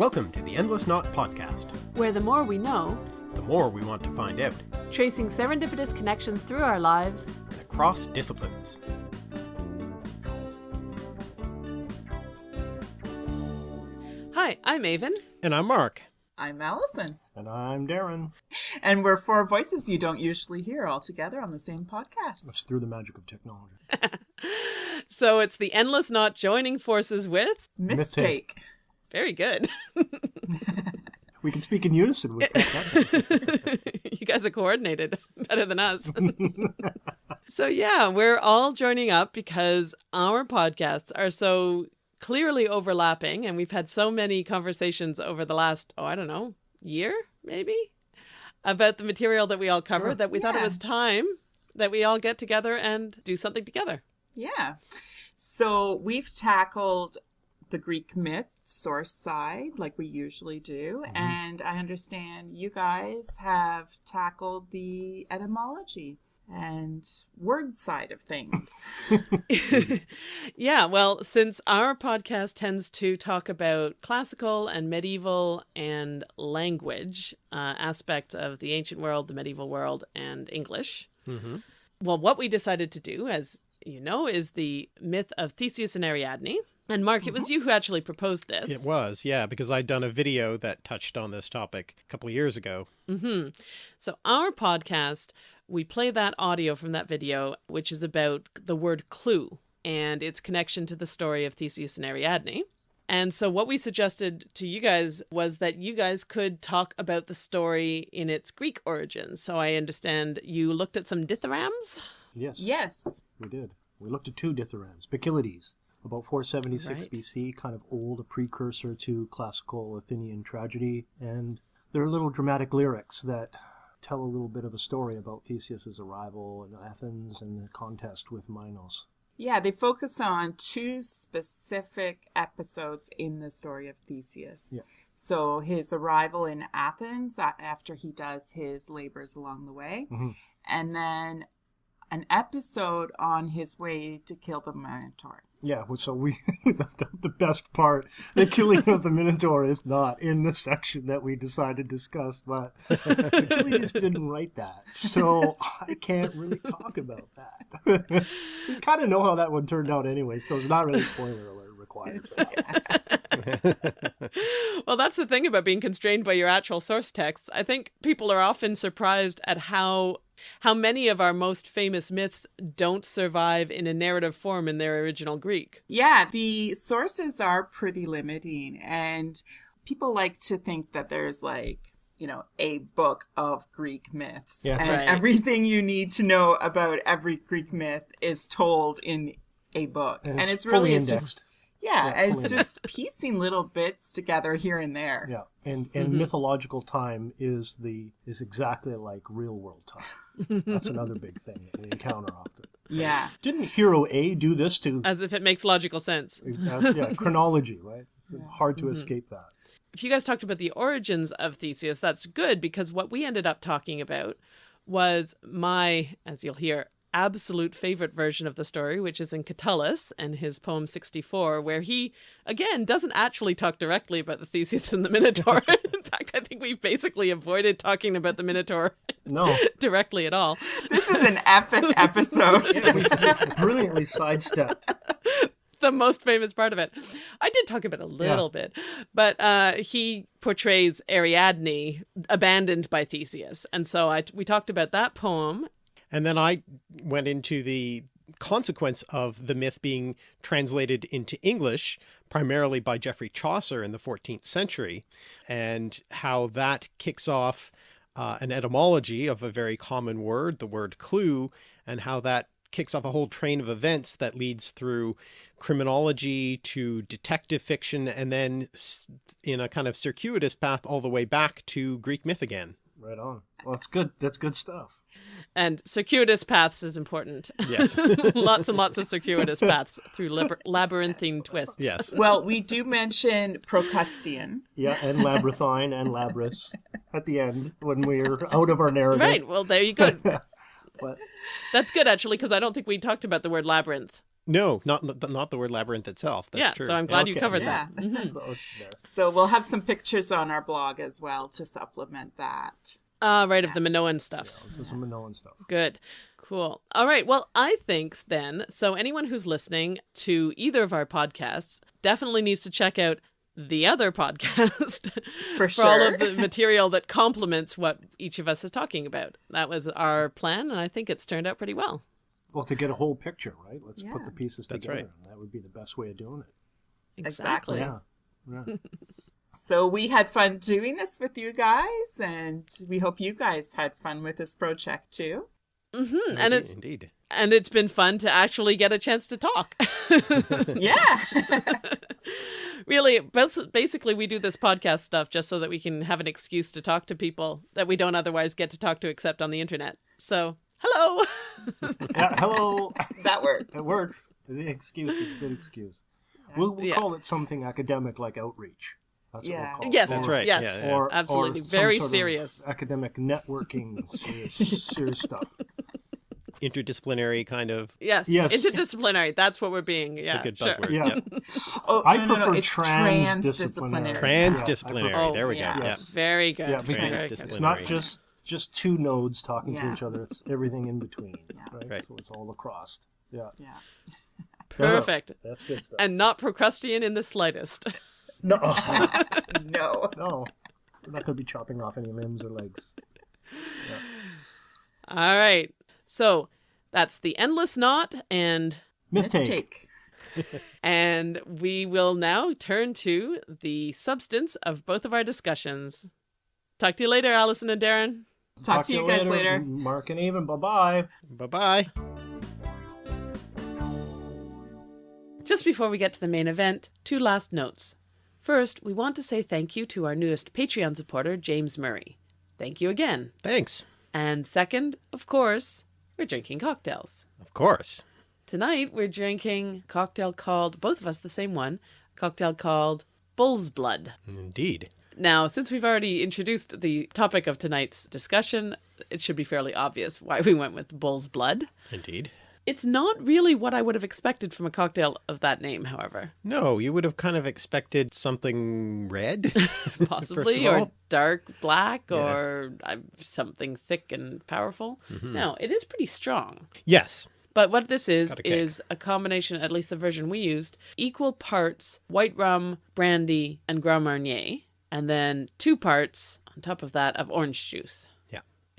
Welcome to the Endless Knot Podcast. where the more we know, The more we want to find out, tracing serendipitous connections through our lives, and across disciplines. Hi, I'm Aven. And I'm Mark. I'm Allison. And I'm Darren. And we're four voices you don't usually hear all together on the same podcast. It's through the magic of technology. So it's the endless knot joining forces with. Mistake. Very good. We can speak in unison with that. you guys are coordinated better than us. so, yeah, we're all joining up because our podcasts are so clearly overlapping, and we've had so many conversations over the last, oh, I don't know, year maybe, about the material that we all cover Sure. that we thought it was time that we all get together and do something together. Yeah. So we've tackled the Greek myth source side like we usually do. And I understand you guys have tackled the etymology and word side of things. yeah, well, since our podcast tends to talk about classical and medieval and language uh, aspects of the ancient world, the medieval world, and English, Mm-hmm. well, what we decided to do, as you know, is the myth of Theseus and Ariadne. And Mark, it was you who actually proposed this. It was, yeah, because I'd done a video that touched on this topic a couple of years ago. hmm So our podcast, we play that audio from that video, which is about the word clue and its connection to the story of Theseus and Ariadne. And so what we suggested to you guys was that you guys could talk about the story in its Greek origins. So I understand you looked at some dithyrambs. yes, yes. we did. We looked at two dithyrambs. Bacchylides, about 476 Right. BC, kind of old, a precursor to classical Athenian tragedy. And there are little dramatic lyrics that tell a little bit of a story about Theseus's arrival in Athens and the contest with Minos. Yeah, they focus on two specific episodes in the story of Theseus. Yeah. So his arrival in Athens after he does his labors along the way, Mhm. and then an episode on his way to kill the Minotaur. Yeah, so we left out the best part. The killing of the Minotaur is not in the section that we decided to discuss, but Bacchylides just didn't write that, so I can't really talk about that. we kind of know how that one turned out anyway, so it's not really spoiler alert required. For that one. well, that's the thing about being constrained by your actual source texts. I think people are often surprised at how how many of our most famous myths don't survive in a narrative form in their original Greek. Yeah, the sources are pretty limiting, and people like to think that there's like, you know, a book of Greek myths. Yeah, and right. everything you need to know about every Greek myth is told in a book. And, And, it's, it's, really fully it's indexed. just yeah, Yeah, fully it's just piecing little bits together here and there. yeah, and and Mhm. mythological time is the is exactly like real world time. That's another big thing that we encounter often. Yeah. Didn't hero A do this to As if it makes logical sense. Uh, yeah, chronology, right? It's hard to Mhm. escape that. If you guys talked about the origins of Theseus, that's good because what we ended up talking about was my, as you'll hear, absolute favorite version of the story, which is in Catullus and his poem 64, where he, again, doesn't actually talk directly about the Theseus and the Minotaur. in I think we've basically avoided talking about the Minotaur No, directly at all. This is an epic episode. Yeah, we brilliantly sidestepped. the most famous part of it. I did talk about it a little bit, but uh, he portrays Ariadne abandoned by Theseus, and so I we talked about that poem. And then I went into the consequence of the myth being translated into English, primarily by Geoffrey Chaucer in the 14th century, and how that kicks off uh, an etymology of a very common word, the word clue, and how that kicks off a whole train of events that leads through criminology to detective fiction, and then in a kind of circuitous path all the way back to Greek myth again. Right on. Well, that's good. That's good stuff. And circuitous paths is important. Yes. lots and lots of circuitous paths through lab- labyrinthine twists. Yes. well, we do mention Procrustean. Yeah, and labyrinthine and labrys at the end when we're out of our narrative. Right. Well, there you go. But That's good actually, because I don't think we talked about the word labyrinth. No, not not the word labyrinth itself. That's yeah, true. so I'm glad you covered Yeah. that. So. So we'll have some pictures on our blog as well to supplement that. Uh, right, of the Minoan stuff. This is some Minoan stuff. Good. Cool. All right. Well, I think then, so anyone who's listening to either of our podcasts definitely needs to check out the other podcast For all sure. of the material that complements what each of us is talking about. That was our plan, and I think it's turned out pretty well. Well, to get a whole picture, right? Let's put the pieces That's together. right. And that would be the best way of doing it. Exactly. Yeah. yeah. So we had fun doing this with you guys, and we hope you guys had fun with this project too. hmm And it's indeed. and it's been fun to actually get a chance to talk. Yeah. really, basically, we do this podcast stuff just so that we can have an excuse to talk to people that we don't otherwise get to talk to except on the internet. So, hello. yeah. Hello. that works. It works. The excuse is a good excuse. We'll, we'll Yeah. call it something academic like outreach. That's Yeah. what we'll call it. yes, That's right, Yes, yeah, yeah. Or, absolutely, or some very sort of serious. academic networking, serious, serious stuff. Interdisciplinary kind of Yes, Yes. interdisciplinary. That's what we're being. Yeah, a good sure. buzzword. Yeah. Oh, I no, no, no, prefer transdisciplinary. transdisciplinary. Transdisciplinary. Oh, there we yeah. go. Yes. Very good. Yeah, because it's, not just just two nodes talking to each other. It's everything in between. Right? Right. So it's all across. Yeah. Yeah. perfect. That's good stuff. And not Procrustean in the slightest. no, No. no, we're not going to be chopping off any limbs or legs. All right. So that's the endless knot, and Mistake. Take. and we will now turn to the substance of both of our discussions. Talk to you later, Allison and Darren. Talk, to you guys later. Mark and Aven. Bye bye. Bye bye. Just before we get to the main event, two last notes. First, we want to say thank you to our newest Patreon supporter, James Murray. Thank you again. Thanks. And second, of course, we're drinking cocktails. Of course. Tonight we're drinking a cocktail called, both of us the same one, a cocktail called Bull's Blood. Indeed. Now, since we've already introduced the topic of tonight's discussion, it should be fairly obvious why we went with Bull's Blood. Indeed. It's not really what I would have expected from a cocktail of that name, however. No, you would have kind of expected something red. Possibly, or dark black, Yeah. or uh, something thick and powerful. No, it is pretty strong. yes. But what this is, a is a combination, at least the version we used, equal parts white rum, brandy, and Grand Marnier, and then two parts on top of that of orange juice.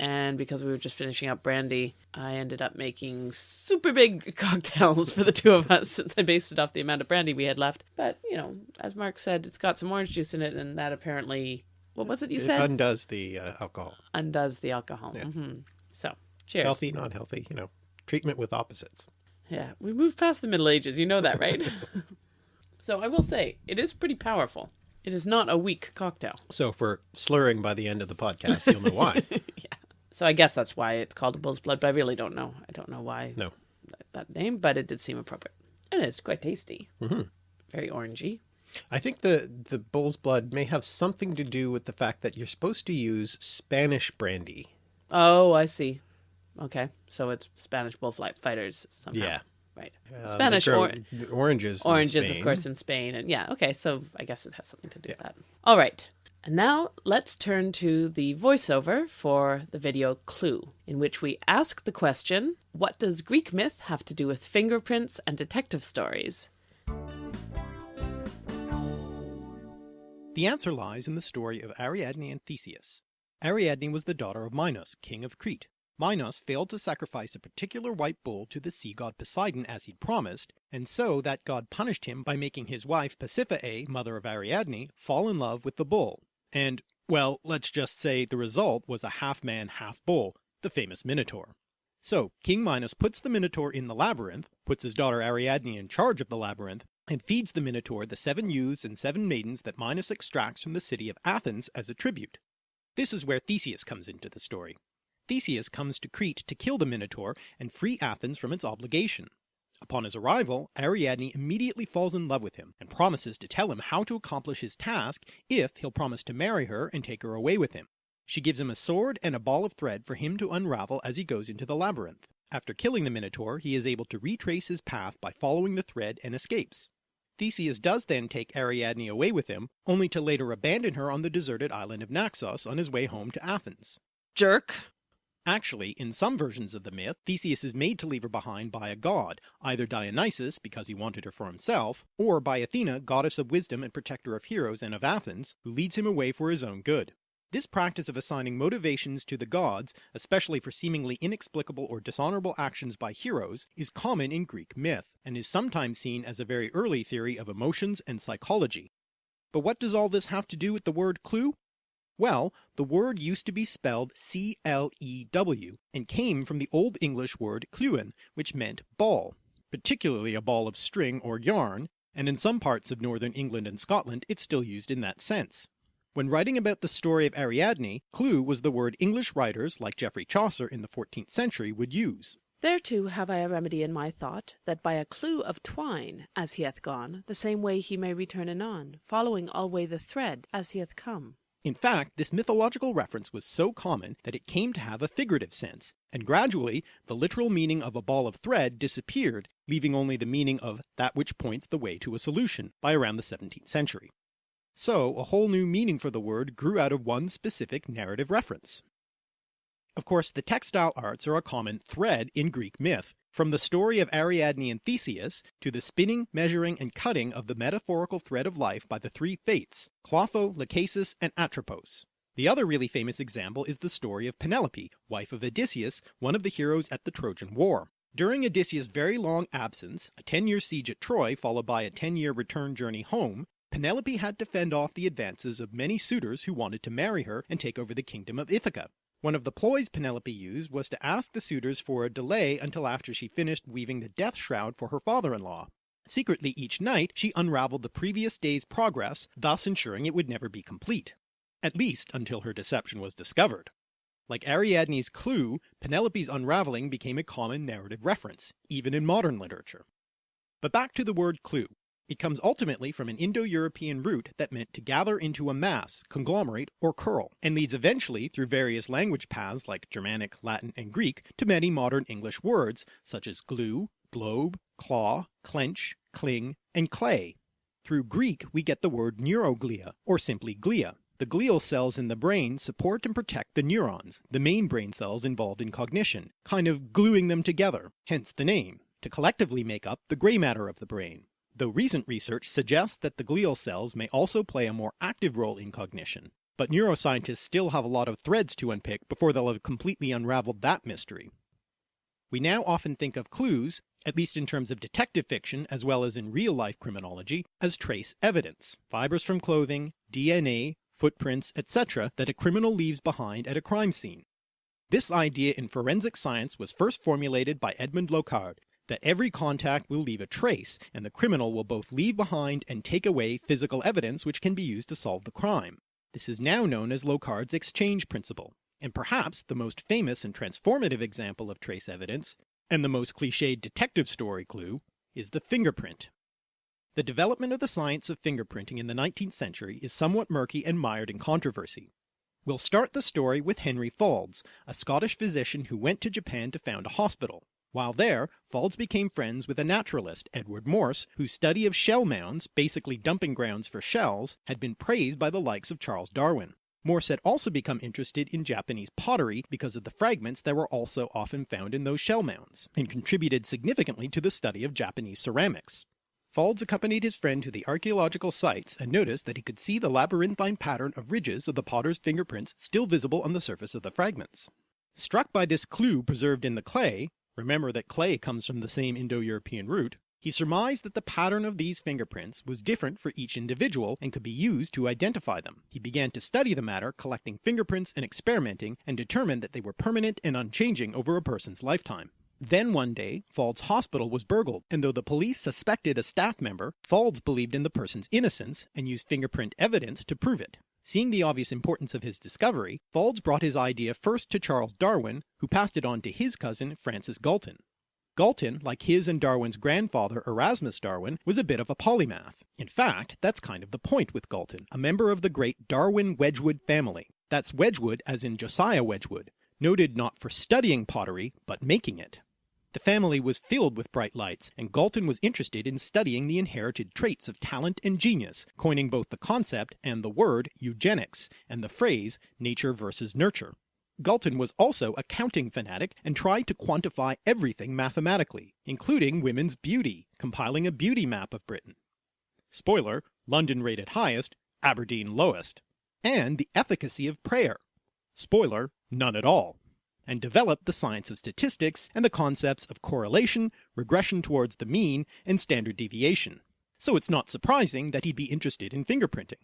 Yeah. And because we were just finishing up brandy, I ended up making super big cocktails for the two of us since I based it off the amount of brandy we had left. But, you know, as Mark said, it's got some orange juice in it, and that apparently, what was it you It said? undoes the uh, alcohol. Undoes the alcohol. Yeah. hmm So, cheers. Healthy, not healthy, you know. Treatment with opposites. Yeah, we moved past the Middle Ages. You know that, right? so I will say, it is pretty powerful. It is not a weak cocktail. So we're slurring by the end of the podcast, you'll know why. So I guess that's why it's called Bull's Blood, but I really don't know. I don't know why No. that, that name, but it did seem appropriate. And it's quite tasty. Mhm. Very orangey. I think the the bull's blood may have something to do with the fact that you're supposed to use Spanish brandy. Oh, I see. Okay, so it's Spanish bullfight fighters somehow. Yeah. Right. Uh, Spanish or oranges. oranges, of course, in Spain. And yeah, okay, so I guess it has something to do with that. All right. And now let's turn to the voiceover for the video Clue, in which we ask the question What does Greek myth have to do with fingerprints and detective stories? The answer lies in the story of Ariadne and Theseus. Ariadne was the daughter of Minos, king of Crete. Minos failed to sacrifice a particular white bull to the sea god Poseidon as he'd promised, and so that god punished him by making his wife Pasiphae, mother of Ariadne, fall in love with the bull. And, well, let's just say the result was a half-man, half-bull, the famous Minotaur. So, King Minos puts the Minotaur in the labyrinth, puts his daughter Ariadne in charge of the labyrinth, and feeds the Minotaur the seven youths and seven maidens that Minos extracts from the city of Athens as a tribute. This is where Theseus comes into the story. Theseus comes to Crete to kill the Minotaur and free Athens from its obligation. Upon his arrival, Ariadne immediately falls in love with him and promises to tell him how to accomplish his task if he'll promise to marry her and take her away with him. She gives him a sword and a ball of thread for him to unravel as he goes into the labyrinth. After killing the Minotaur he is able to retrace his path by following the thread and escapes. Theseus does then take Ariadne away with him, only to later abandon her on the deserted island of Naxos on his way home to Athens. Jerk. Actually, in some versions of the myth, Theseus is made to leave her behind by a god, either Dionysus because he wanted her for himself, or by Athena, goddess of wisdom and protector of heroes and of Athens, who leads him away for his own good. This practice of assigning motivations to the gods, especially for seemingly inexplicable or dishonorable actions by heroes, is common in Greek myth, and is sometimes seen as a very early theory of emotions and psychology. But what does all this have to do with the word clue? Well, the word used to be spelled C-L-E-W and came from the Old English word clewen, which meant ball, particularly a ball of string or yarn, and in some parts of northern England and Scotland it's still used in that sense. When writing about the story of Ariadne, clue was the word English writers like Geoffrey Chaucer in the 14th century would use. Thereto have I a remedy in my thought, that by a clue of twine, as he hath gone, the same way he may return anon, following alway the thread as he hath come. In fact, this mythological reference was so common that it came to have a figurative sense, and gradually the literal meaning of a ball of thread disappeared, leaving only the meaning of that which points the way to a solution by around the 17th century. So a whole new meaning for the word grew out of one specific narrative reference. Of course, the textile arts are a common thread in Greek myth, from the story of Ariadne and Theseus to the spinning, measuring, and cutting of the metaphorical thread of life by the three Fates, Clotho, Lachesis, and Atropos. The other really famous example is the story of Penelope, wife of Odysseus, one of the heroes at the Trojan War. During Odysseus' very long absence, a 10 year siege at Troy followed by a 10 year return journey home, Penelope had to fend off the advances of many suitors who wanted to marry her and take over the kingdom of Ithaca. One of the ploys Penelope used was to ask the suitors for a delay until after she finished weaving the death shroud for her father-in-law. Secretly each night she unraveled the previous day's progress, thus ensuring it would never be complete. At least until her deception was discovered. Like Ariadne's clue, Penelope's unraveling became a common narrative reference, even in modern literature. But back to the word clue. It comes ultimately from an Indo-European root that meant to gather into a mass, conglomerate, or curl, and leads eventually through various language paths like Germanic, Latin, and Greek to many modern English words such as glue, globe, claw, clench, cling, and clay. Through Greek we get the word neuroglia, or simply glia. The glial cells in the brain support and protect the neurons, the main brain cells involved in cognition, kind of gluing them together, hence the name, to collectively make up the grey matter of the brain though recent research suggests that the glial cells may also play a more active role in cognition. But neuroscientists still have a lot of threads to unpick before they'll have completely unraveled that mystery. We now often think of clues, at least in terms of detective fiction as well as in real-life criminology, as trace evidence, fibers from clothing, DNA, footprints, etc. that a criminal leaves behind at a crime scene. This idea in forensic science was first formulated by Edmond Locard, that every contact will leave a trace, and the criminal will both leave behind and take away physical evidence which can be used to solve the crime. This is now known as Locard's exchange principle, and perhaps the most famous and transformative example of trace evidence, and the most cliched detective story clue, is the fingerprint. The development of the science of fingerprinting in the 19th century is somewhat murky and mired in controversy. We'll start the story with Henry Faulds, a Scottish physician who went to Japan to found a hospital. While there, Faulds became friends with a naturalist, Edward Morse, whose study of shell mounds, basically dumping grounds for shells, had been praised by the likes of Charles Darwin. Morse had also become interested in Japanese pottery because of the fragments that were also often found in those shell mounds, and contributed significantly to the study of Japanese ceramics. Faulds accompanied his friend to the archaeological sites and noticed that he could see the labyrinthine pattern of ridges of the potter's fingerprints still visible on the surface of the fragments. Struck by this clue preserved in the clay, remember that clay comes from the same Indo-European root, he surmised that the pattern of these fingerprints was different for each individual and could be used to identify them. He began to study the matter, collecting fingerprints and experimenting, and determined that they were permanent and unchanging over a person's lifetime. Then one day, Faulds' hospital was burgled, and though the police suspected a staff member, Faulds believed in the person's innocence and used fingerprint evidence to prove it. Seeing the obvious importance of his discovery, Faulds brought his idea first to Charles Darwin, who passed it on to his cousin Francis Galton. Galton, like his and Darwin's grandfather Erasmus Darwin, was a bit of a polymath. In fact, that's kind of the point with Galton, a member of the great Darwin Wedgwood family. That's Wedgwood as in Josiah Wedgwood, noted not for studying pottery, but making it. The family was filled with bright lights, and Galton was interested in studying the inherited traits of talent and genius, coining both the concept and the word eugenics, and the phrase nature versus nurture. Galton was also a counting fanatic and tried to quantify everything mathematically, including women's beauty, compiling a beauty map of Britain. Spoiler, London rated highest, Aberdeen lowest. And the efficacy of prayer. Spoiler, none at all and developed the science of statistics and the concepts of correlation, regression towards the mean, and standard deviation. So it's not surprising that he'd be interested in fingerprinting.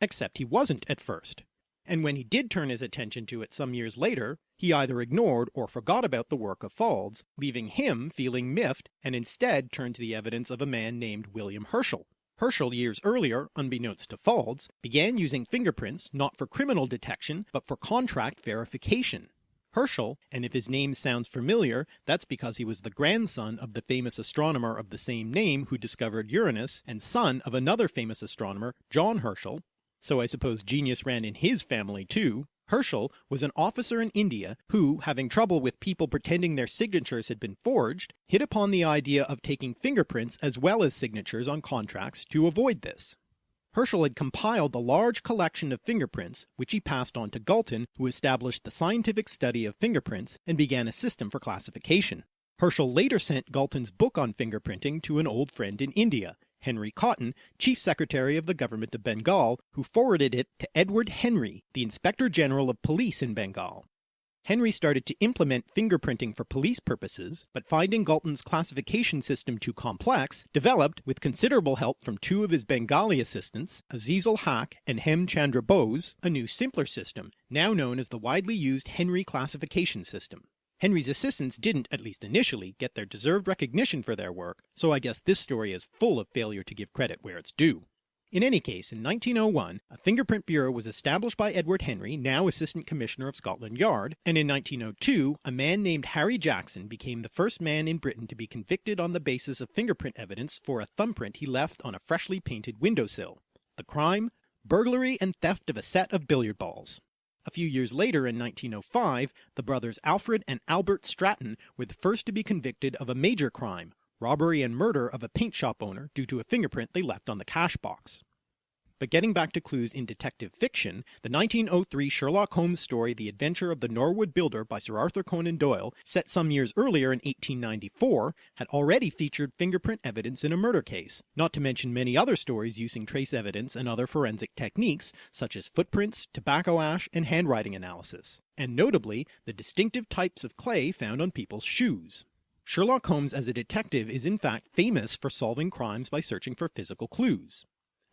Except he wasn't at first. And when he did turn his attention to it some years later, he either ignored or forgot about the work of Faulds, leaving him feeling miffed and instead turned to the evidence of a man named William Herschel. Herschel years earlier, unbeknownst to Faulds, began using fingerprints not for criminal detection but for contract verification. Herschel, and if his name sounds familiar, that's because he was the grandson of the famous astronomer of the same name who discovered Uranus, and son of another famous astronomer, John Herschel, so I suppose genius ran in his family too. Herschel was an officer in India who, having trouble with people pretending their signatures had been forged, hit upon the idea of taking fingerprints as well as signatures on contracts to avoid this. Herschel had compiled a large collection of fingerprints which he passed on to Galton who established the scientific study of fingerprints and began a system for classification. Herschel later sent Galton's book on fingerprinting to an old friend in India, Henry Cotton, Chief Secretary of the Government of Bengal, who forwarded it to Edward Henry, the Inspector General of Police in Bengal. Henry started to implement fingerprinting for police purposes, but finding Galton's classification system too complex, developed, with considerable help from two of his Bengali assistants, Azizul Haq and Hem Chandra Bose, a new simpler system, now known as the widely used Henry classification system. Henry's assistants didn't, at least initially, get their deserved recognition for their work, so I guess this story is full of failure to give credit where it's due. In any case, in 1901, a fingerprint bureau was established by Edward Henry, now Assistant Commissioner of Scotland Yard, and in 1902 a man named Harry Jackson became the first man in Britain to be convicted on the basis of fingerprint evidence for a thumbprint he left on a freshly painted windowsill. The crime? Burglary and theft of a set of billiard balls. A few years later in 1905, the brothers Alfred and Albert Stratton were the first to be convicted of a major crime, robbery and murder of a paint shop owner due to a fingerprint they left on the cash box. But getting back to clues in detective fiction, the 1903 Sherlock Holmes story The Adventure of the Norwood Builder by Sir Arthur Conan Doyle, set some years earlier in 1894, had already featured fingerprint evidence in a murder case, not to mention many other stories using trace evidence and other forensic techniques such as footprints, tobacco ash, and handwriting analysis, and notably the distinctive types of clay found on people's shoes. Sherlock Holmes as a detective is in fact famous for solving crimes by searching for physical clues.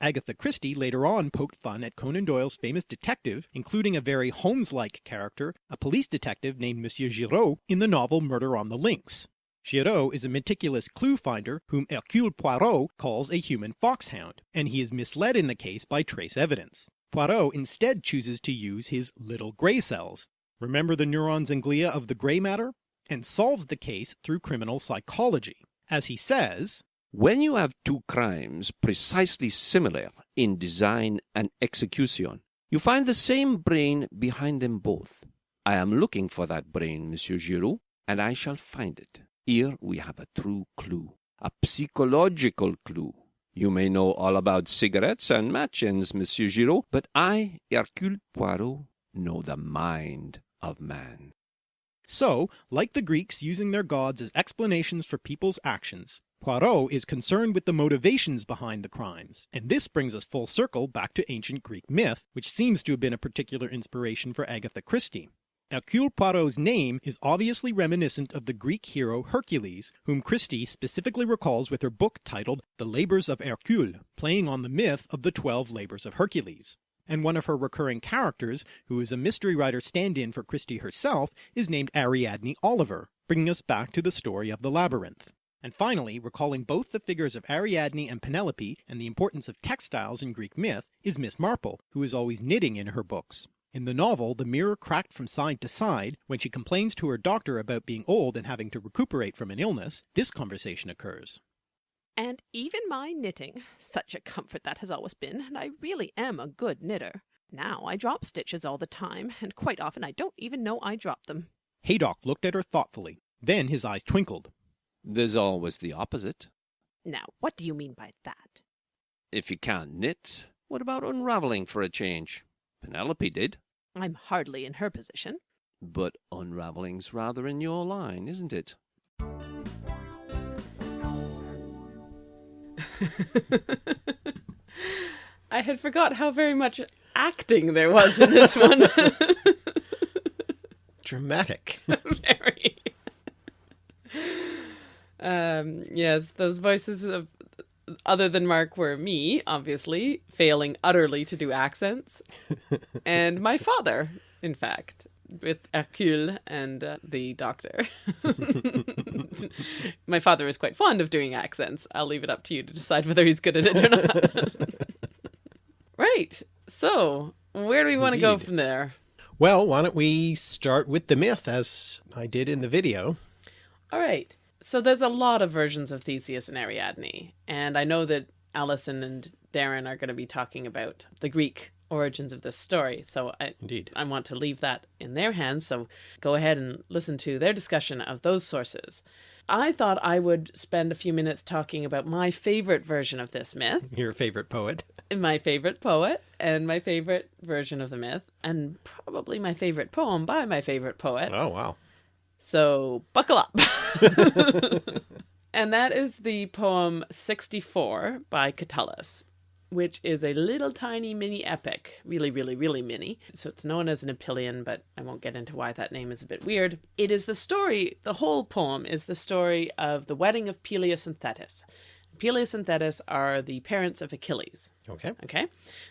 Agatha Christie later on poked fun at Conan Doyle's famous detective, including a very Holmes-like character, a police detective named Monsieur Giraud, in the novel Murder on the Links. Giraud is a meticulous clue finder whom Hercule Poirot calls a human foxhound, and he is misled in the case by trace evidence. Poirot instead chooses to use his little grey cells. Remember the neurons and glia of the grey matter? and solves the case through criminal psychology. As he says, When you have two crimes precisely similar in design and execution, you find the same brain behind them both. I am looking for that brain, Monsieur Giraud, and I shall find it. Here we have a true clue, a psychological clue. You may know all about cigarettes and matches, Monsieur Giraud, but I, Hercule Poirot, know the mind of man. So, like the Greeks using their gods as explanations for people's actions, Poirot is concerned with the motivations behind the crimes, and this brings us full circle back to ancient Greek myth, which seems to have been a particular inspiration for Agatha Christie. Hercule Poirot's name is obviously reminiscent of the Greek hero Hercules, whom Christie specifically recalls with her book titled The Labours of Hercule, playing on the myth of the Twelve Labours of Hercules and one of her recurring characters, who is a mystery writer stand-in for Christie herself, is named Ariadne Oliver, bringing us back to the story of the labyrinth. And finally, recalling both the figures of Ariadne and Penelope and the importance of textiles in Greek myth, is Miss Marple, who is always knitting in her books. In the novel, the mirror cracked from side to side, when she complains to her doctor about being old and having to recuperate from an illness, this conversation occurs. And even my knitting, such a comfort that has always been, and I really am a good knitter. Now I drop stitches all the time, and quite often I don't even know I drop them. Haydock looked at her thoughtfully. Then his eyes twinkled. There's always the opposite. Now, what do you mean by that? If you can't knit, what about unraveling for a change? Penelope did. I'm hardly in her position. But unraveling's rather in your line, isn't it? I had forgot how very much acting there was in this one. Dramatic. very. Um, yes, those voices of other than Mark were me, obviously, failing utterly to do accents, and my father, in fact, with Hercule and uh, the doctor. my father is quite fond of doing accents. I'll leave it up to you to decide whether he's good at it or not. right. So, where do we want to go from there? Well, why don't we start with the myth as I did in the video. All right. So there's a lot of versions of Theseus and Ariadne, and I know that Allison and Darren are going to be talking about the Greek origins of this story. So I, Indeed. I want to leave that in their hands. So go ahead and listen to their discussion of those sources. I thought I would spend a few minutes talking about my favorite version of this myth, Your favorite poet. my favorite poet, and my favorite version of the myth, and probably my favorite poem by my favorite poet. Oh, wow. So buckle up. and that is the poem 64 by Catullus, which is a little tiny mini epic. Really, really, really mini. So it's known as an Epyllion, but I won't get into why that name is a bit weird. It is the story, the whole poem is the story of the wedding of Peleus and Thetis. Peleus and Thetis are the parents of Achilles. Okay. Okay.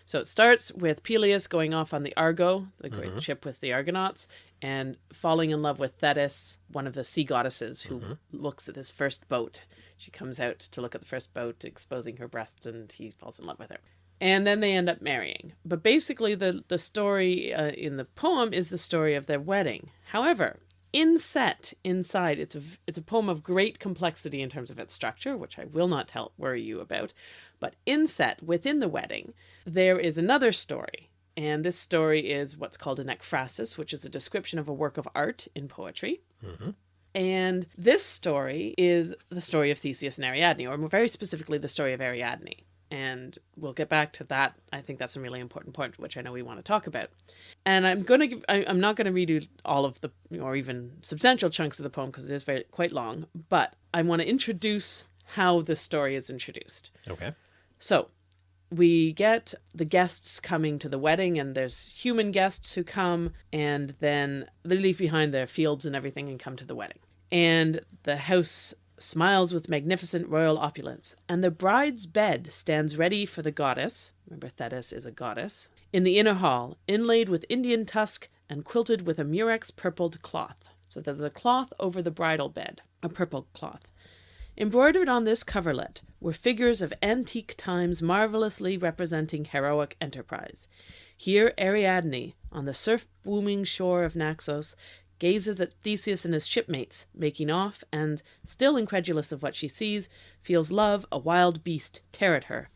So it starts with Peleus going off on the Argo, the great mm-hmm. ship with the Argonauts, and falling in love with Thetis, one of the sea goddesses who mm-hmm. looks at this first boat. She comes out to look at the first boat, exposing her breasts, and he falls in love with her. And then they end up marrying. But basically, the, the story uh, in the poem is the story of their wedding. However, inset inside it's a it's a poem of great complexity in terms of its structure which i will not tell worry you about but inset within the wedding there is another story and this story is what's called an ekphrasis which is a description of a work of art in poetry and this story is the story of Theseus and Ariadne, or more very specifically, the story of Ariadne. And we'll get back to that. I think that's a really important point, which I know we want to talk about. And I'm going to give, I, I'm not going to redo all of the, or even substantial chunks of the poem because it is very quite long, but I want to introduce how the story is introduced. Okay. So we get the guests coming to the wedding, and there's human guests who come, and then they leave behind their fields and everything and come to the wedding. And the house smiles with magnificent royal opulence, and the bride's bed stands ready for the goddess. Remember, Thetis is a goddess. In the inner hall, inlaid with Indian tusk and quilted with a murex purpled cloth. So there's a cloth over the bridal bed, a purple cloth. Embroidered on this coverlet were figures of antique times marvelously representing heroic enterprise. Here Ariadne, on the surf booming shore of Naxos, gazes at Theseus and his shipmates making off, and, still incredulous of what she sees, feels love, a wild beast, tear at her.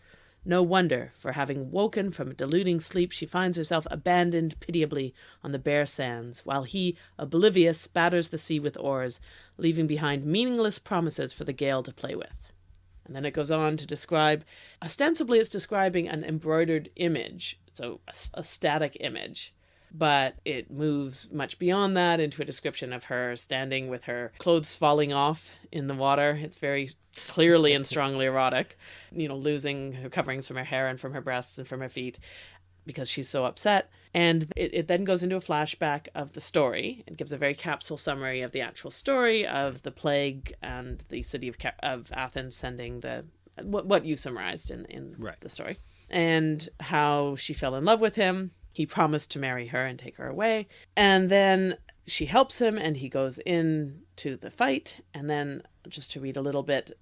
No wonder, for having woken from a deluding sleep, she finds herself abandoned pitiably on the bare sands, while he, oblivious, batters the sea with oars, leaving behind meaningless promises for the gale to play with. And then it goes on to describe, ostensibly, it's describing an embroidered image, so a, a static image, but it moves much beyond that into a description of her standing with her clothes falling off in the water. It's very clearly and strongly erotic, you know, losing her coverings from her hair and from her breasts and from her feet because she's so upset. And it, it then goes into a flashback of the story. It gives a very capsule summary of the actual story of the plague and the city of, of Athens sending the what, what you summarized in, in Right. the story and how she fell in love with him. He promised to marry her and take her away. And then she helps him and he goes in to the fight. And then, just to read a little bit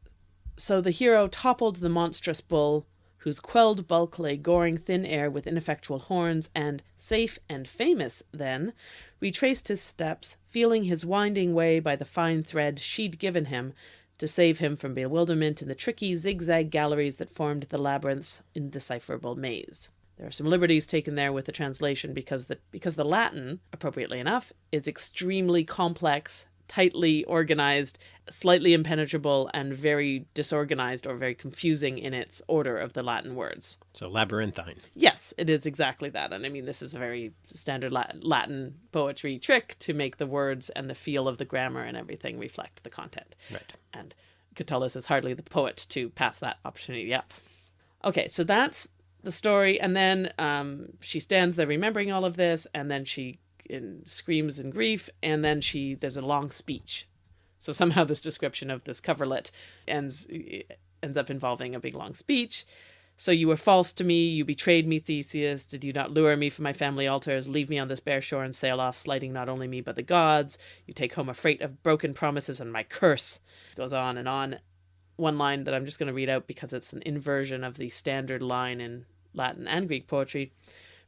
so the hero toppled the monstrous bull, whose quelled bulk lay goring thin air with ineffectual horns, and, safe and famous then, retraced his steps, feeling his winding way by the fine thread she'd given him to save him from bewilderment in the tricky zigzag galleries that formed the labyrinth's indecipherable maze. There are some liberties taken there with the translation because the because the Latin, appropriately enough, is extremely complex, tightly organized, slightly impenetrable, and very disorganized or very confusing in its order of the Latin words. So labyrinthine. Yes, it is exactly that. And I mean, this is a very standard Latin poetry trick to make the words and the feel of the grammar and everything reflect the content. Right. And Catullus is hardly the poet to pass that opportunity up. Okay, so that's the story. And then um, she stands there remembering all of this, and then she in, screams in grief, and then she there's a long speech. So somehow this description of this coverlet ends ends up involving a big long speech. So you were false to me, you betrayed me, Theseus. Did you not lure me from my family altars, leave me on this bare shore and sail off, slighting not only me but the gods? You take home a freight of broken promises and my curse. It goes on and on. One line that I'm just going to read out because it's an inversion of the standard line in Latin and Greek poetry.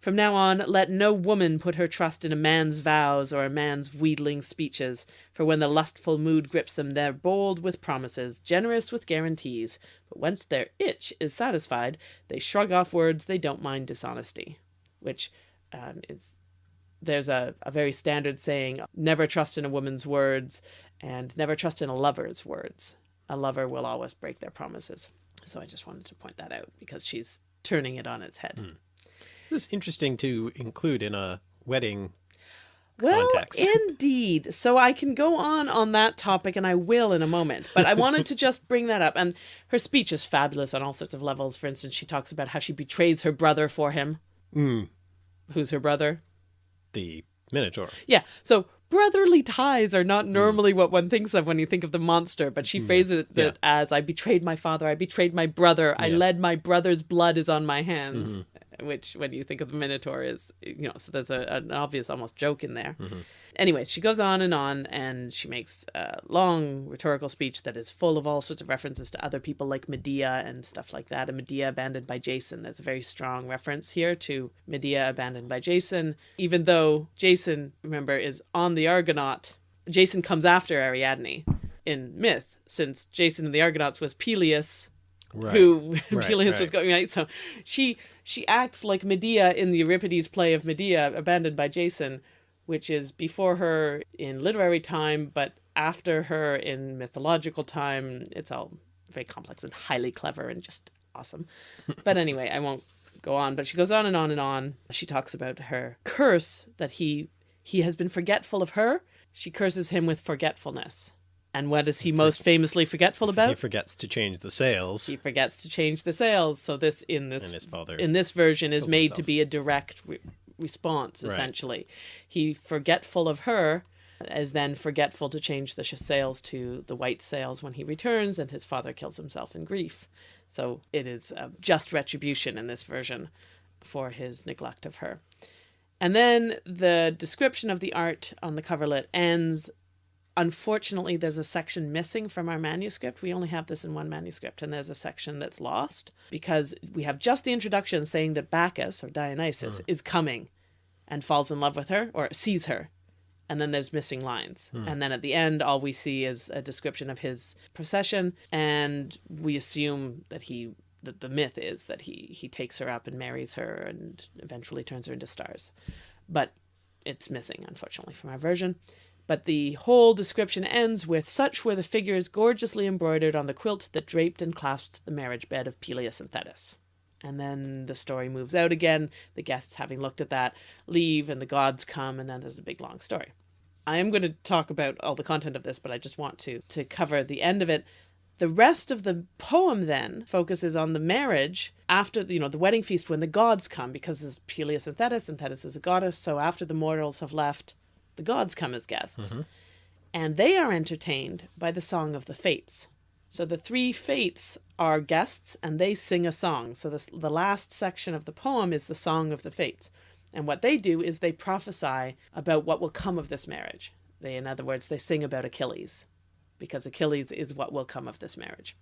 From now on, let no woman put her trust in a man's vows or a man's wheedling speeches, for when the lustful mood grips them, they're bold with promises, generous with guarantees, but once their itch is satisfied, they shrug off words they don't mind dishonesty. Which um, is, there's a, a very standard saying, never trust in a woman's words, and never trust in a lover's words. A lover will always break their promises. So I just wanted to point that out because she's turning it on its head. Hmm. This is interesting to include in a wedding well, context. indeed. So I can go on on that topic, and I will in a moment. But I wanted to just bring that up. And her speech is fabulous on all sorts of levels. For instance, she talks about how she betrays her brother for him. Mm. Who's her brother? The Minotaur. Yeah. So brotherly ties are not normally mm. what one thinks of when you think of the monster, but she mm. phrases yeah. it as I betrayed my father, I betrayed my brother, yeah. I led my brother's blood is on my hands. Mm-hmm which when you think of the Minotaur is, you know, so there's a, an obvious almost joke in there. Mm-hmm. Anyway, she goes on and on and she makes a long rhetorical speech that is full of all sorts of references to other people like Medea and stuff like that. And Medea abandoned by Jason. There's a very strong reference here to Medea abandoned by Jason, even though Jason, remember, is on the Argonaut. Jason comes after Ariadne in myth, since Jason and the Argonauts was Peleus right. who right, Peleus right. was going right. So she she acts like Medea in the Euripides play of Medea, abandoned by Jason, which is before her in literary time, but after her in mythological time. It's all very complex and highly clever and just awesome. but anyway, I won't go on. But she goes on and on and on. She talks about her curse that he he has been forgetful of her. She curses him with forgetfulness. And what is he most famously forgetful about? He forgets to change the sails. He forgets to change the sails. So this in this and his father in this version is made himself. to be a direct re response. Essentially, right. he forgetful of her is then forgetful to change the sails to the white sails when he returns, and his father kills himself in grief. So it is just retribution in this version for his neglect of her. And then the description of the art on the coverlet ends Unfortunately, there's a section missing from our manuscript. We only have this in one manuscript, and there's a section that's lost because we have just the introduction saying that Bacchus or Dionysus is coming and falls in love with her or sees her. And then there's missing lines. Hmm. And then at the end, all we see is a description of his procession. And we assume that he that the myth is that he he takes her up and marries her and eventually turns her into stars. But it's missing, unfortunately, from our version. But the whole description ends with such were the figures gorgeously embroidered on the quilt that draped and clasped the marriage bed of Peleus and Thetis. And then the story moves out again. The guests, having looked at that, leave, and the gods come, and then there's a big long story. I am going to talk about all the content of this, but I just want to to cover the end of it. The rest of the poem then focuses on the marriage after you know the wedding feast when the gods come because there's Peleus and Thetis, and Thetis is a goddess. So after the mortals have left, the gods come as guests. Mm-hmm. And they are entertained by the Song of the Fates. So the three fates are guests and they sing a song. So this, the last section of the poem is the Song of the Fates. And what they do is they prophesy about what will come of this marriage. They, in other words, they sing about Achilles because Achilles is what will come of this marriage.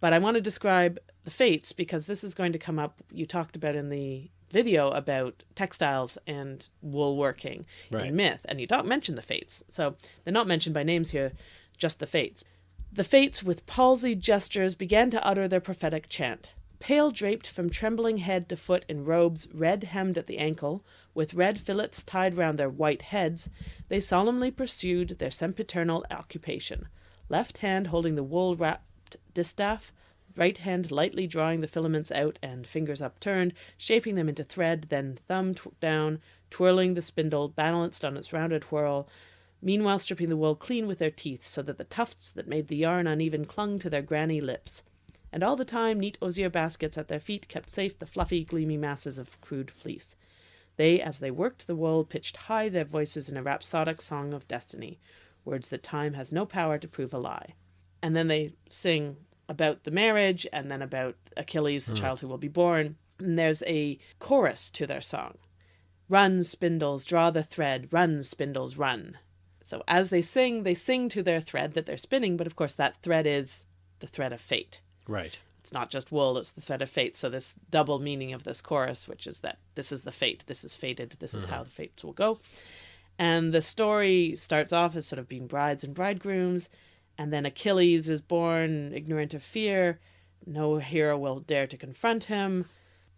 But I want to describe the fates because this is going to come up. You talked about in the video about textiles and woolworking right. in myth, and you don't mention the fates. So they're not mentioned by names here, just the fates. The fates, with palsied gestures, began to utter their prophetic chant. Pale draped from trembling head to foot in robes red hemmed at the ankle, with red fillets tied round their white heads, they solemnly pursued their sempiternal occupation, left hand holding the wool wrapped distaff, right hand lightly drawing the filaments out and fingers upturned, shaping them into thread, then thumb down, twirling the spindle balanced on its rounded whirl, meanwhile stripping the wool clean with their teeth, so that the tufts that made the yarn uneven clung to their granny lips and all the time neat osier baskets at their feet kept safe the fluffy, gleamy masses of crude fleece. They, as they worked the wool, pitched high their voices in a rhapsodic song of destiny, words that time has no power to prove a lie. And then they sing about the marriage, and then about Achilles, the mm. child who will be born. And there's a chorus to their song. Run, spindles, draw the thread, run, spindles, run. So as they sing, they sing to their thread that they're spinning, but of course that thread is the thread of fate. Right. It's not just wool, it's the thread of fate. So this double meaning of this chorus, which is that this is the fate, this is fated, this is mm-hmm. how the fates will go. And the story starts off as sort of being brides and bridegrooms, and then Achilles is born ignorant of fear. No hero will dare to confront him.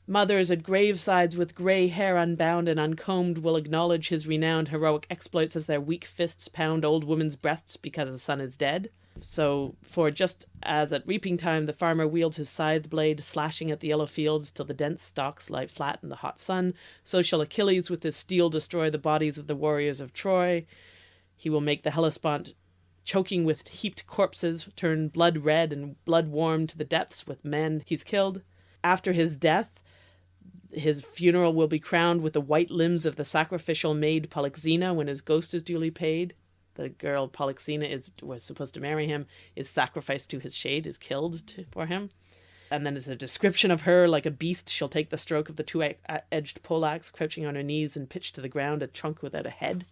Mothers at gravesides with grey hair unbound and uncombed will acknowledge his renowned heroic exploits as their weak fists pound old women's breasts because the son is dead. So, for just as at reaping time the farmer wields his scythe blade, slashing at the yellow fields till the dense stalks lie flat in the hot sun, so shall Achilles with his steel destroy the bodies of the warriors of Troy. He will make the Hellespont, choking with heaped corpses, turn blood red and blood warm to the depths with men he's killed. After his death, his funeral will be crowned with the white limbs of the sacrificial maid Polyxena when his ghost is duly paid the girl Polyxena is was supposed to marry him is sacrificed to his shade, is killed to, for him. And then it's a description of her like a beast. She'll take the stroke of the two-edged uh, poleaxe, crouching on her knees and pitch to the ground a trunk without a head.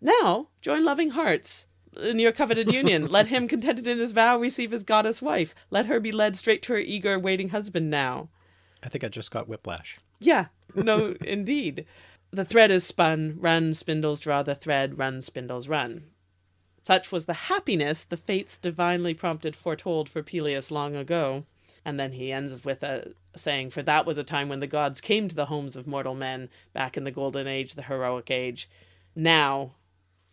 Now join loving hearts Uh, in your coveted union. Let him contented in his vow receive his goddess wife. Let her be led straight to her eager waiting husband now. I think I just got whiplash. Yeah, no, indeed. The thread is spun, run, spindles draw the thread, run, spindles run. Such was the happiness the fates divinely prompted foretold for Peleus long ago. And then he ends with a saying, For that was a time when the gods came to the homes of mortal men, back in the golden age, the heroic age. Now,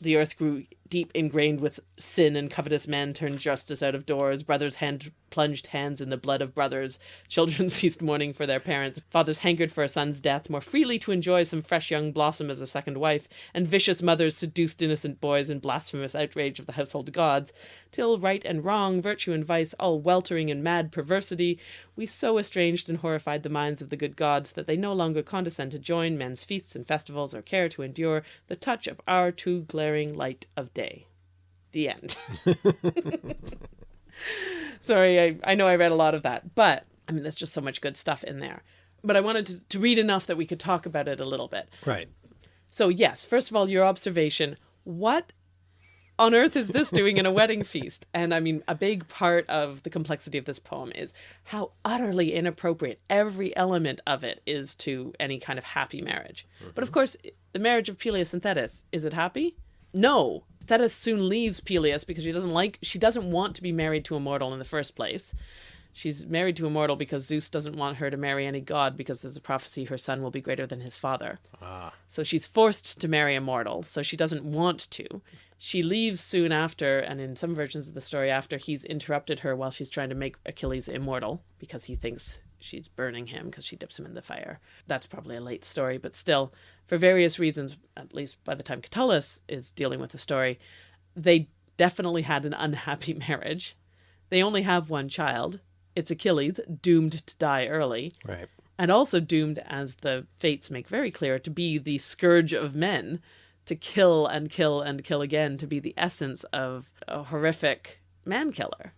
the earth grew deep ingrained with sin and covetous men turned justice out of doors. Brothers hand plunged hands in the blood of brothers. Children ceased mourning for their parents. Fathers hankered for a son's death, more freely to enjoy some fresh young blossom as a second wife. And vicious mothers seduced innocent boys in blasphemous outrage of the household gods. Till right and wrong, virtue and vice, all weltering in mad perversity, we so estranged and horrified the minds of the good gods that they no longer condescend to join men's feasts and festivals or care to endure the touch of our too glaring light of day. The end. Sorry, I, I know I read a lot of that, but I mean, there's just so much good stuff in there. But I wanted to, to read enough that we could talk about it a little bit. Right. So, yes, first of all, your observation what on earth is this doing in a wedding feast? And I mean, a big part of the complexity of this poem is how utterly inappropriate every element of it is to any kind of happy marriage. Mm -hmm. But of course, the marriage of Peleus and Thetis, is it happy? No. Thetis soon leaves Peleus because she doesn't like, she doesn't want to be married to a mortal in the first place. She's married to a mortal because Zeus doesn't want her to marry any god because there's a prophecy her son will be greater than his father. Ah. So she's forced to marry a mortal, so she doesn't want to. She leaves soon after, and in some versions of the story after, he's interrupted her while she's trying to make Achilles immortal because he thinks she's burning him because she dips him in the fire. That's probably a late story, but still, for various reasons, at least by the time Catullus is dealing with the story, they definitely had an unhappy marriage. They only have one child. It's Achilles, doomed to die early. Right. And also doomed, as the fates make very clear, to be the scourge of men to kill and kill and kill again to be the essence of a horrific man killer.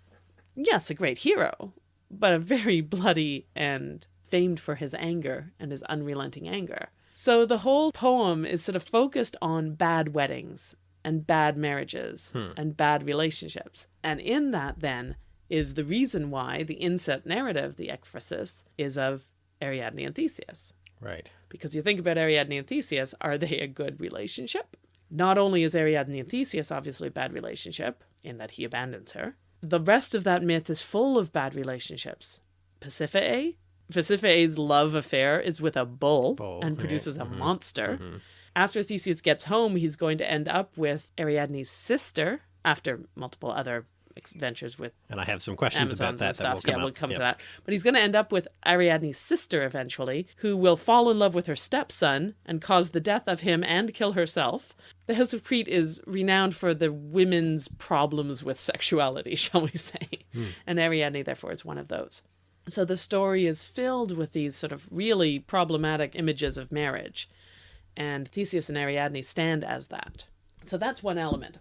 Yes, a great hero, but a very bloody and famed for his anger and his unrelenting anger. So the whole poem is sort of focused on bad weddings and bad marriages hmm. and bad relationships. And in that, then, is the reason why the inset narrative, the ekphrasis, is of Ariadne and Theseus. Right. Because you think about Ariadne and Theseus, are they a good relationship? Not only is Ariadne and Theseus obviously a bad relationship, in that he abandons her, the rest of that myth is full of bad relationships. Pasiphae. Pasiphae's love affair is with a bull, Bull, and right. produces a Mhm. monster. Mhm. After Theseus gets home, he's going to end up with Ariadne's sister after multiple other adventures with And I have some questions Amazons about that that stuff. come yeah, up. we'll come Yep. to that. But he's going to end up with Ariadne's sister eventually, who will fall in love with her stepson and cause the death of him and kill herself. The House of Crete is renowned for the women's problems with sexuality, shall we say. Hmm. And Ariadne, therefore, is one of those. So the story is filled with these sort of really problematic images of marriage. And Theseus and Ariadne stand as that. So that's one element.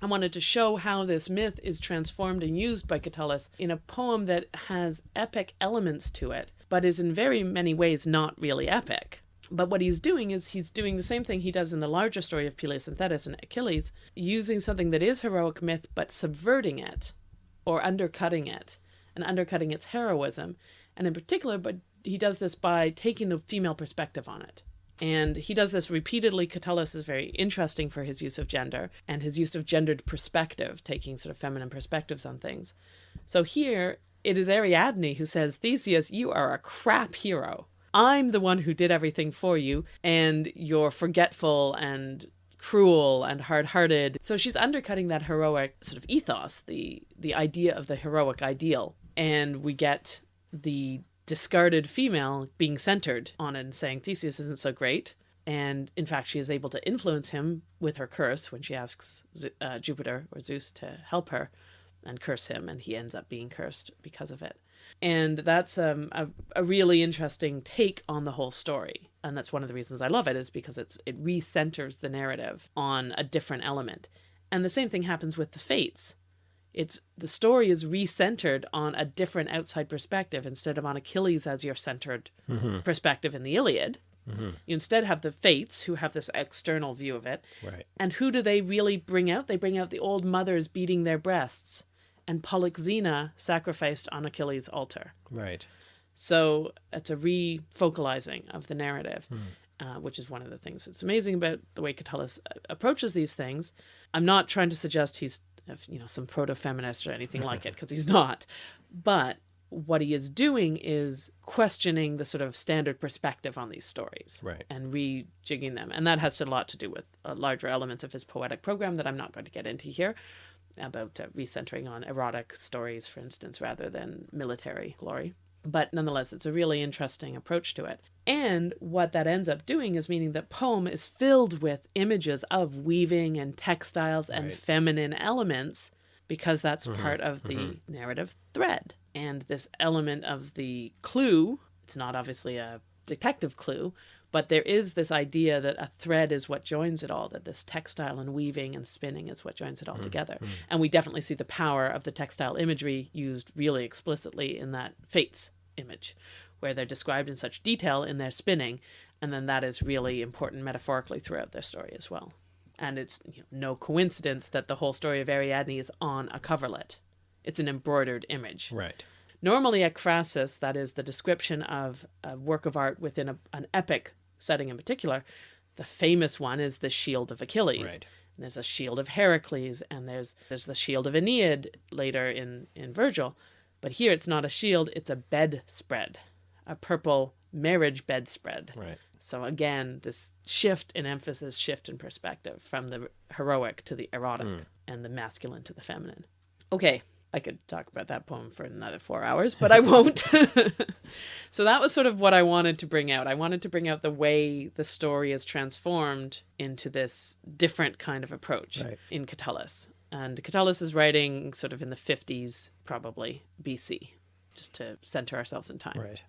I wanted to show how this myth is transformed and used by Catullus in a poem that has epic elements to it, but is in very many ways not really epic. But what he's doing is he's doing the same thing he does in the larger story of Peleus and Thetis and Achilles, using something that is heroic myth but subverting it or undercutting it and undercutting its heroism. And in particular, but he does this by taking the female perspective on it. And he does this repeatedly. Catullus is very interesting for his use of gender and his use of gendered perspective, taking sort of feminine perspectives on things. So here it is Ariadne who says, Theseus, you are a crap hero. I'm the one who did everything for you, and you're forgetful and cruel and hard-hearted. So she's undercutting that heroic sort of ethos, the the idea of the heroic ideal. And we get the discarded female being centered on and saying Theseus isn't so great. And in fact, she is able to influence him with her curse when she asks uh, Jupiter or Zeus to help her and curse him, and he ends up being cursed because of it. And that's um, a, a really interesting take on the whole story. And that's one of the reasons I love it is because it's it recenters the narrative on a different element. And the same thing happens with the fates it's the story is recentered on a different outside perspective instead of on Achilles as your centered perspective in the Iliad. You instead have the Fates who have this external view of it. Right. And who do they really bring out? They bring out the old mothers beating their breasts and Polyxena sacrificed on Achilles' altar. Right. So it's a refocalizing of the narrative, uh, which is one of the things that's amazing about the way Catullus uh, approaches these things. I'm not trying to suggest he's, uh, you know, some proto-feminist or anything like it, because he's not. But what he is doing is questioning the sort of standard perspective on these stories Right. and rejigging them. And that has a lot to do with uh, larger elements of his poetic program that I'm not going to get into here about uh, recentering on erotic stories, for instance, rather than military glory. But nonetheless, it's a really interesting approach to it. And what that ends up doing is meaning that poem is filled with images of weaving and textiles and Right. feminine elements because that's part of the narrative thread. And this element of the clue, it's not obviously a detective clue, but there is this idea that a thread is what joins it all, that this textile and weaving and spinning is what joins it all mm, together. Mm. And we definitely see the power of the textile imagery used really explicitly in that Fates image, where they're described in such detail in their spinning, and then that is really important metaphorically throughout their story as well. And it's you know, no coincidence that the whole story of Ariadne is on a coverlet. It's an embroidered image. Right. Normally, ekphrasis, that is the description of a work of art within a, an epic setting in particular, the famous one is the Shield of Achilles. Right. And there's a Shield of Heracles, and there's there's the Shield of Aeneas later in in Virgil, but here it's not a shield; it's a bedspread, a purple marriage bedspread. Right. So again, this shift in emphasis, shift in perspective from the heroic to the erotic hmm. and the masculine to the feminine. Okay, I could talk about that poem for another four hours, but I won't. so that was sort of what I wanted to bring out. I wanted to bring out the way the story is transformed into this different kind of approach Right. in Catullus. And Catullus is writing sort of in the 50s, probably BC, just to center ourselves in time. Right.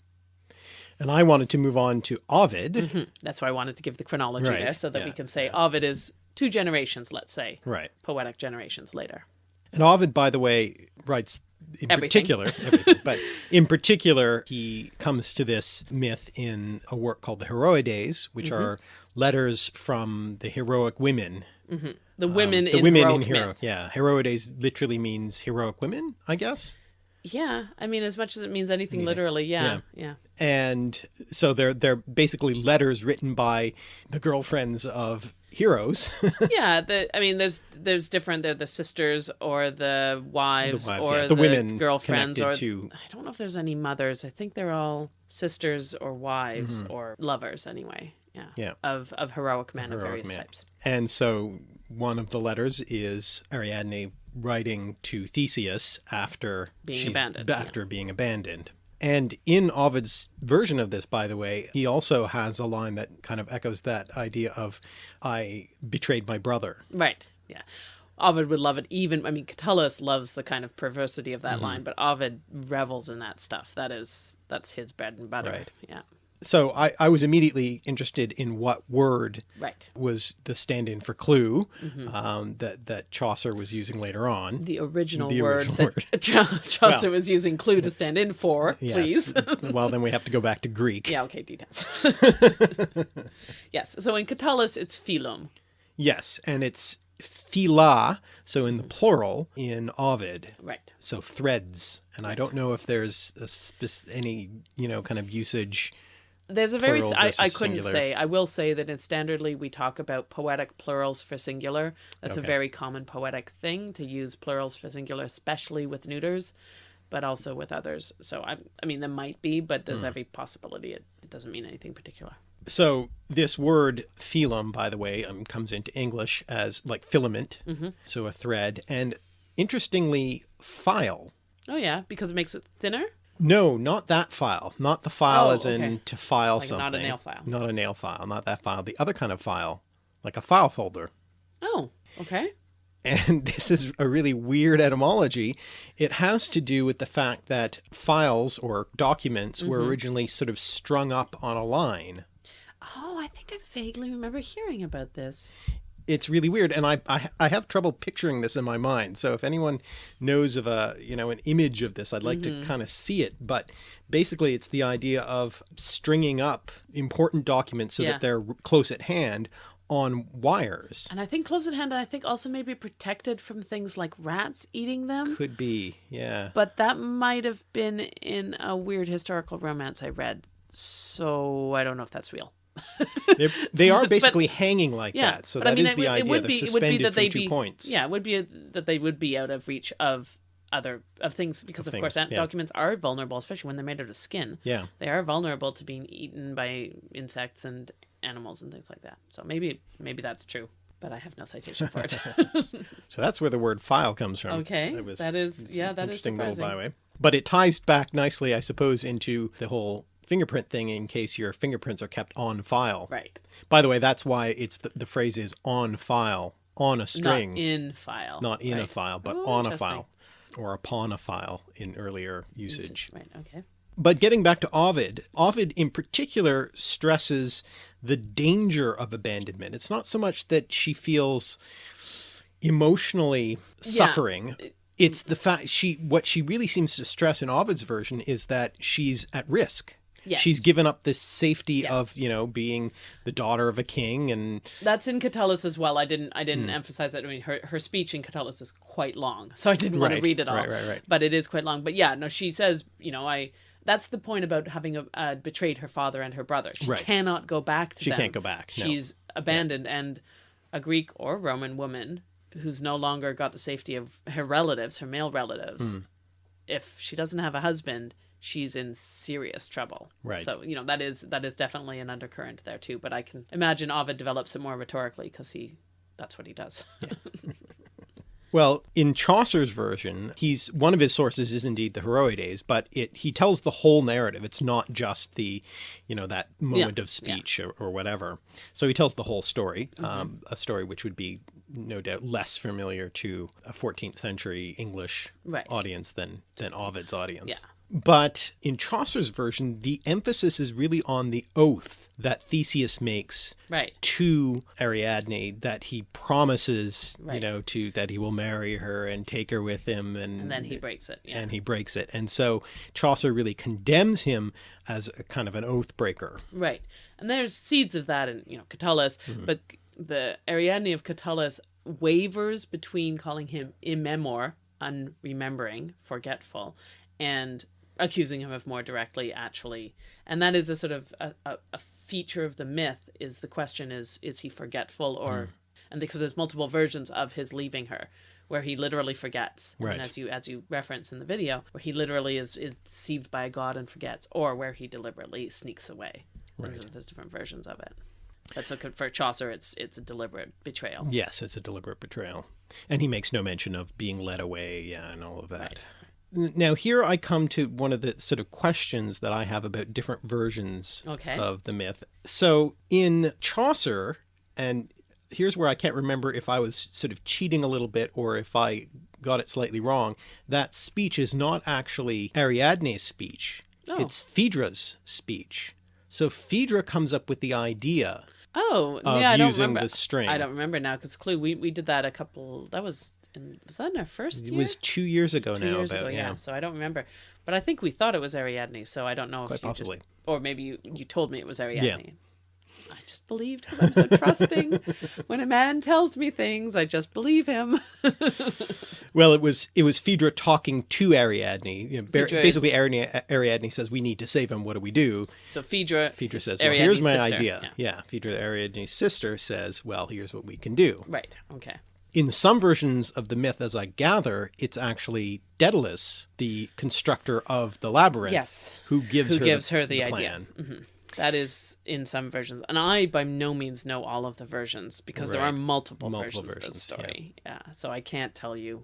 And I wanted to move on to Ovid. Mhm. That's why I wanted to give the chronology Right, there so that we can say Ovid is two generations, let's say, Right. poetic generations later. And Ovid, by the way, writes in Everything. particular, everything, but in particular, he comes to this myth in a work called the Heroides, which Mm-hmm. are letters from the heroic women. The women Um, the in women heroic in hero. myth. Yeah. Heroides literally means heroic women, I guess. Yeah, I mean, as much as it means anything literally, yeah, yeah, And so they're they're basically letters written by the girlfriends of heroes. yeah. The I mean, there's there's different. They're the sisters or the wives, wives, or yeah. The women girlfriends or to- I don't know if there's any mothers. I think they're all sisters or wives mm-hmm. or lovers anyway. Yeah. Yeah. of of heroic men of various men. types. and so one of the letters is Ariadne writing to Theseus after Being abandoned, After being abandoned. And in Ovid's version of this, by the way, he also has a line that kind of echoes that idea of I betrayed my brother. Right. Yeah. Ovid would love it. Even I mean, Catullus loves the kind of perversity of that Mm-hmm. line, but Ovid revels in that stuff. That is that's his bread and butter. Right. Yeah. So I, I was immediately interested in what word Right. was the stand-in for clue Mm-hmm. um, that that Chaucer was using later on. The original The word original that Chaucer Well- was using clue to stand in for, please. Well, then we have to go back to Greek. yeah, okay, details. yes. So in Catullus it's filum. Yes, and it's fila, so in the plural in Ovid. Right. So threads, and I don't know if there's a any you know kind of usage. There's a very I, I couldn't singular. say. I will say that in standardly we talk about poetic plurals for singular. That's a very common poetic thing to use plurals for singular, especially with neuters, but also with others. So I I mean there might be, but Hmm. there's every possibility it, it doesn't mean anything particular. So this word filum, by the way, um, comes into English as like filament, Mm-hmm. so a thread, and interestingly, file. Oh yeah, because it makes it thinner? No, not that file. Not the file Oh, as in okay. to file Like something. not a nail file. Not a nail file. Not that file. The other kind of file, like a file folder. Oh, okay. And this is a really weird etymology. It has to do with the fact that files or documents were Mm-hmm. originally sort of strung up on a line. Oh, I think I vaguely remember hearing about this. It's really weird, and I, I I have trouble picturing this in my mind. So if anyone knows of a you know an image of this, I'd like Mm-hmm. to kind of see it. But basically, it's the idea of stringing up important documents so Yeah. that they're close at hand on wires. And I think close at hand, and I think also maybe protected from things like rats eating them. Could be, yeah. But that might have been in a weird historical romance I read. So I don't know if that's real. They're, they are basically hanging like Yeah. that. So but that I mean, is the would- idea. It would be, it would suspended be that two be, points. Yeah, it would be that they would be out of reach of other of things because of, course things, ant yeah. documents are vulnerable, especially when they're made out of skin. Yeah. They are vulnerable to being eaten by insects and animals and things like that. So maybe maybe that's true. But I have no citation for it. So that's where the word file comes from. Okay, was that is- yeah, that is interesting little byway. But it ties back nicely, I suppose, into the whole fingerprint thing in case your fingerprints are kept on file. right. By the way, that's why it's the, the phrase is on file, on a string, Not in file. not in a file, but Oh, on a file or upon a file in earlier usage. Right. Okay. But getting back to Ovid, Ovid in particular stresses the danger of abandonment. It's not so much that she feels emotionally suffering. Uh, it's the fact she what she really seems to stress in Ovid's version is that she's at risk. Yes. She's given up this safety Yes. of, you know, being the daughter of a king and That's in Catullus as well. I didn't I didn't emphasize that. I mean her her speech in Catullus is quite long. So I didn't want to read it all. right, right, right. But it is quite long. But yeah, no, she says, you know, I that's the point about having a, uh, betrayed her father and her brother. She Right. cannot go back to She them. can't go back, no. She's abandoned and a Greek or Roman woman who's no longer got the safety of her relatives, her male relatives. Hmm. If she doesn't have a husband, she's in serious trouble. Right. So, you know, that is that is definitely an undercurrent there too, but I can imagine Ovid develops it more rhetorically because he that's what he does. Well, in Chaucer's version, he's one of his sources is indeed the Heroides, but it he tells the whole narrative. It's not just the, you know, that moment Yeah, of speech or, or whatever. So he tells the whole story, Mm-hmm. um, a story which would be no doubt less familiar to a 14th century English Right. audience than than Ovid's audience. Yeah. But in Chaucer's version, the emphasis is really on the oath that Theseus makes right. to Ariadne that he promises, you know, to that he will marry her and take her with him, and And then he breaks it. Yeah. and he breaks it, and so Chaucer really condemns him as a kind of an oath breaker. Right. And there's seeds of that in, you know, Catullus, Mm-hmm. but the Ariadne of Catullus wavers between calling him immemor, unremembering, forgetful, and accusing him of more directly actually and that is a sort of a, a, a feature of the myth is the question is is he forgetful or Hmm. and because there's multiple versions of his leaving her where he literally forgets Right. and as you as you reference in the video where he literally is is deceived by a god and forgets or where he deliberately sneaks away Right. there's, there's different versions of it but so for chaucer it's it's a deliberate betrayal Yes, it's a deliberate betrayal. And he makes no mention of being led away, yeah, and all of that. N- Now, here I come to one of the sort of questions that I have about different versions Okay. of the myth. So, in Chaucer, and here's where I can't remember if I was sort of cheating a little bit or if I got it slightly wrong, that speech is not actually Ariadne's speech, Oh. it's Phaedra's speech. So, Phaedra comes up with the idea Oh, of yeah, I don't using remember. the string. I don't remember now because Clue, we, we did that a couple. That was in, was that in our first year? It was two years ago two now. years about, ago, yeah. yeah. So I don't remember, but I think we thought it was Ariadne. So I don't know Quite if you possibly. just, or maybe you, you told me it was Ariadne. Yeah. I just believed because I'm so trusting. when a man tells me things, I just believe him. Well, it was it was Phaedra talking to Ariadne. You know, ba- Phaedra is- basically, Ariadne, Ariadne says, "We need to save him. What do we do?" So Phaedra, Phaedra says, "Well, Ariadne's here's my sister, idea." yeah. Yeah. Phaedra, Ariadne's sister, says, "Well, here's what we can do." right? Okay. In some versions of the myth, as I gather, it's actually Daedalus, the constructor of the labyrinth, Yes. who gives Who her gives the, her the, idea? plan. hmm That is in some versions, and I by no means know all of the versions because there are multiple, Multiple versions, versions, of the story. Yeah. so I can't tell you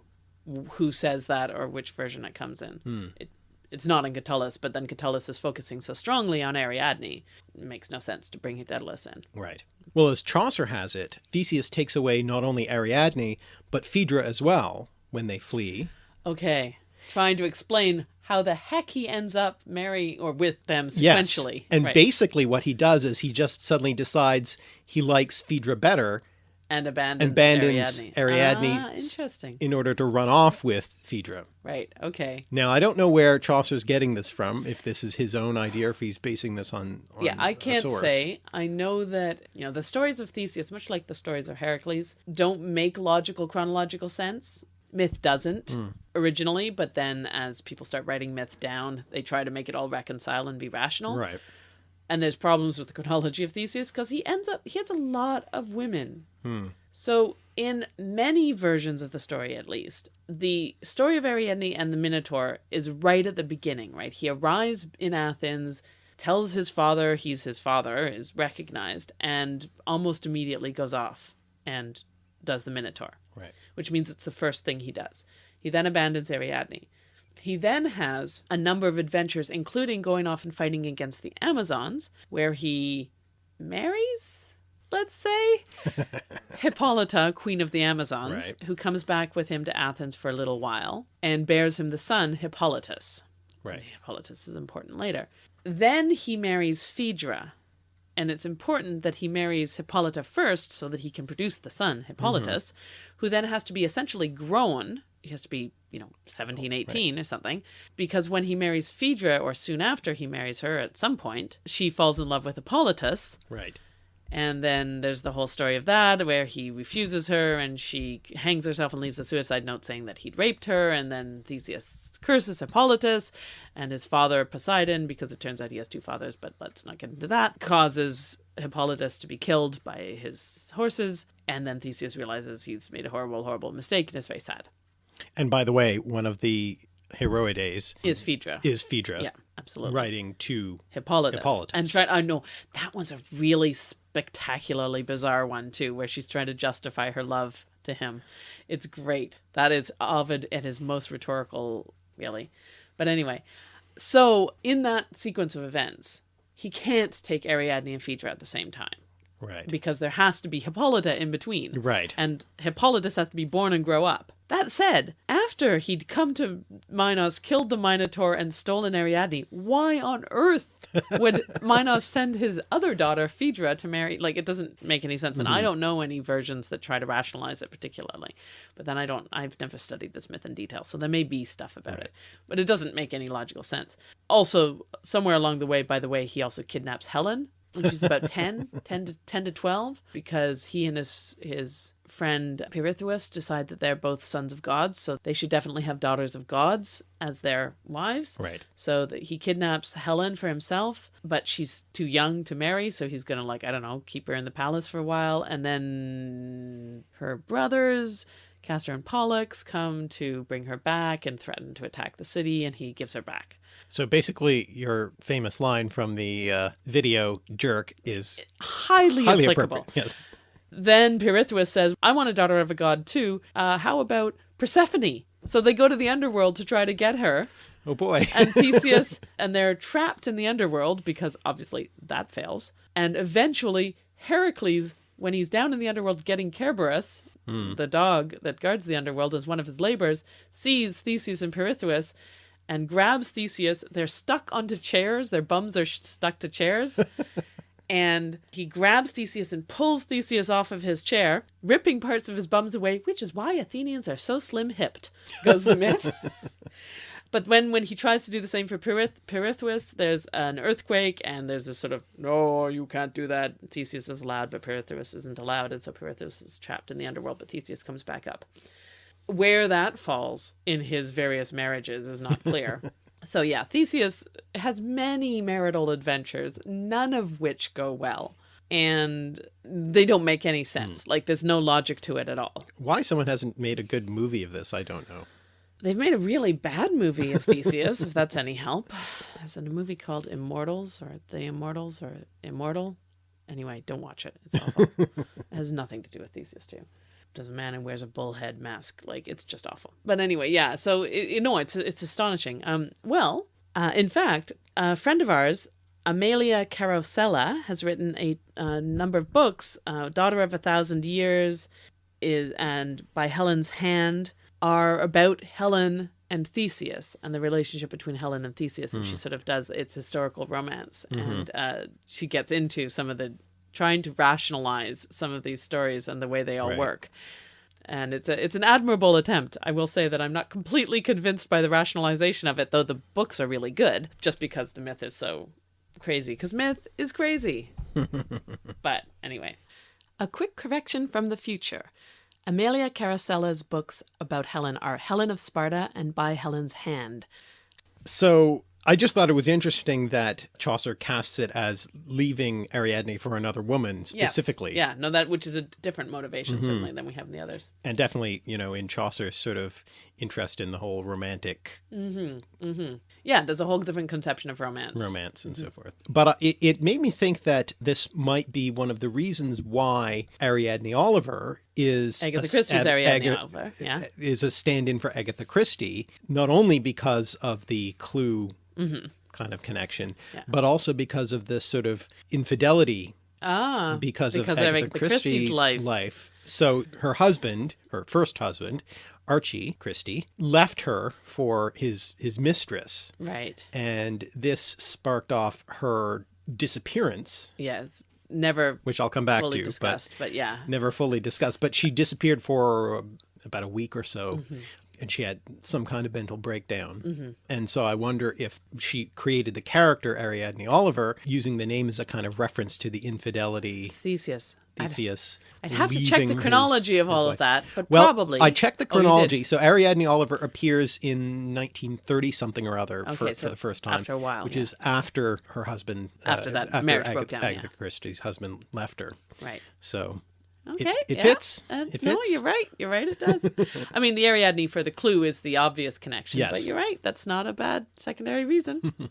who says that or which version it comes in. Hmm. It, it's not in Catullus, but then Catullus is focusing so strongly on Ariadne, it makes no sense to bring Daedalus in. Right. Well, as Chaucer has it, Theseus takes away not only Ariadne but Phaedra as well when they flee. Okay, trying to explain how the heck he ends up marrying or with them Yes. sequentially. And right. basically, what he does is he just suddenly decides he likes Phaedra better and abandons, abandons Ariadne. Ariadne Ah, interesting. in order to run off with Phaedra. Right. Okay. Now, I don't know where Chaucer's getting this from, if this is his own idea or if he's basing this on, on Yeah, I can't say. I know that, you know, the stories of Theseus, much like the stories of Heracles, don't make logical chronological sense. Myth doesn't Hmm. originally, but then as people start writing myth down, they try to make it all reconcile and be rational. Right. And there's problems with the chronology of Theseus because he ends up, he has a lot of women. Hmm. So, in many versions of the story, at least, the story of Ariadne and the Minotaur is right at the beginning, right? He arrives in Athens, tells his father he's his father, is recognized, and almost immediately goes off and does the Minotaur, Right. which means it's the first thing he does. He then abandons Ariadne. He then has a number of adventures, including going off and fighting against the Amazons, where he marries, let's say, Hippolyta, queen of the Amazons, Right. who comes back with him to Athens for a little while and bears him the son Hippolytus. Right. Hippolytus is important later. Then he marries Phaedra, and it's important that he marries Hippolyta first so that he can produce the son, mm-hmm. Hippolytus, who then has to be essentially grown. He has to be, you know, 17, 18 or something, because when he marries Phaedra, or soon after he marries her at some point, she falls in love with Hippolytus. Right. And then there's the whole story of that, where he refuses her and she hangs herself and leaves a suicide note saying that he'd raped her. And then Theseus curses Hippolytus and his father, Poseidon, because it turns out he has two fathers, but let's not get into that, causes Hippolytus to be killed by his horses. And then Theseus realizes he's made a horrible, horrible mistake and is very sad. And by the way, one of the Heroides Is Phaedra. is Phaedra yeah, absolutely. writing to Hippolytus. Hippolytus. And try oh, I know that one's a really spectacularly bizarre one too, where she's trying to justify her love to him. It's great. That is Ovid at his most rhetorical, really. But anyway, so in that sequence of events, he can't take Ariadne and Phaedra at the same time right. because there has to be Hippolyta in between. Right. And Hippolytus has to be born and grow up. That said, after he'd come to Minos, killed the Minotaur, and stolen Ariadne, why on earth would Minos send his other daughter, Phaedra, to marry? Like, it doesn't make any sense. And I mm-hmm. don't know any versions that try to rationalize it particularly. But then I don't, I've never studied this myth in detail. So there may be stuff about it. But it doesn't make any logical sense. Also, somewhere along the way, by the way, he also kidnaps Helen when she's about 10, 10 to 10 to 12 because he and his his friend Pirithous decide that they're both sons of gods, so they should definitely have daughters of gods as their wives. Right. So that he kidnaps Helen for himself, but she's too young to marry, so he's going to like I don't know, keep her in the palace for a while and then her brothers Castor and Pollux come to bring her back and threaten to attack the city and he gives her back. So basically, your famous line from the uh, video jerk is Highly, highly applicable. appropriate. Yes. Then Pirithous says, I want a daughter of a god too. Uh, how about Persephone? So they go to the underworld to try to get her. Oh boy. And Theseus, and they're trapped in the underworld because obviously that fails. And eventually, Heracles, when he's down in the underworld getting Cerberus, the dog that guards the underworld as one of his labors, sees Theseus and Pirithous and grabs Theseus. They're stuck onto chairs, their bums are stuck to chairs. and he grabs Theseus and pulls Theseus off of his chair, ripping parts of his bums away, which is why Athenians are so slim hipped, goes the myth. but when, when he tries to do the same for Pirith- Pirithous, there's an earthquake, and there's a sort of, no, you can't do that. Theseus is allowed, but Pirithous isn't allowed, and so Pirithous is trapped in the underworld, but Theseus comes back up. Where that falls in his various marriages is not clear. so yeah, Theseus has many marital adventures, none of which go well. And they don't make any hmm. sense. Like there's no logic to it at all. Why someone hasn't made a good movie of this, I don't know. They've made a really bad movie of Theseus, if that's any help. There's a movie called Immortals or The Immortals or Immortal. Anyway, don't watch it. It's awful. it has nothing to do with Theseus too. There's a man who wears a bullhead mask. Like it's just awful. But anyway, yeah. So it, you know, it's it's astonishing. Um, well, uh, in fact, a friend of ours, Amalia Carosella, has written a, uh number of books. Uh, Daughter of a Thousand Years, is and by Helen's Hand are about Helen and Theseus and the relationship between Helen and Theseus, and she sort of does its historical romance, and uh, she gets into some of the trying to rationalize some of these stories and the way they all Right. work. And it's a it's an admirable attempt. I will say that I'm not completely convinced by the rationalization of it, though the books are really good, just because the myth is so crazy. Because myth is crazy. but anyway, a quick correction from the future. Amalia Carosella's books about Helen are Helen of Sparta and By Helen's Hand. So I just thought it was interesting that Chaucer casts it as leaving Ariadne for another woman Yes. specifically. Yeah, no, that which is a different motivation certainly than we have in the others. And definitely, you know, in Chaucer's sort of interest in the whole romantic mm-hmm. Yeah, there's a whole different conception of romance. romance and so forth. But uh, it, it made me think that this might be one of the reasons why Ariadne Oliver is Agatha a- Christie's Ag- Ariadne Oliver, yeah. is a stand-in for Agatha Christie, not only because of the clue kind of connection. Yeah. but also because of this sort of infidelity Ah, because, because of Agatha Christie's Christie's life. life. So her husband, her first husband, Archie Christie, left her for his his mistress, right. and this sparked off her disappearance, Yes, never which I'll come back fully to, discussed, but, yeah. never fully discussed. But she disappeared for about a week or so. Mm-hmm. And she had some kind of mental breakdown. And so I wonder if she created the character Ariadne Oliver using the name as a kind of reference to the infidelity Theseus. I'd, Theseus. I'd have to check the chronology his- of all of that, but Well, probably. I checked the Oh, chronology. so Ariadne Oliver appears in 1930 something or other for, so for the first time. after a while, Which yeah. is after her husband. uh, After that marriage Aga- broke down, yeah. Agatha Christie's husband left her. Right. So Okay. it yeah. fits. Uh, It No, you're right. You're right. It does. I mean, the Ariadne for the clue is the obvious connection. But you're right. That's not a bad secondary reason.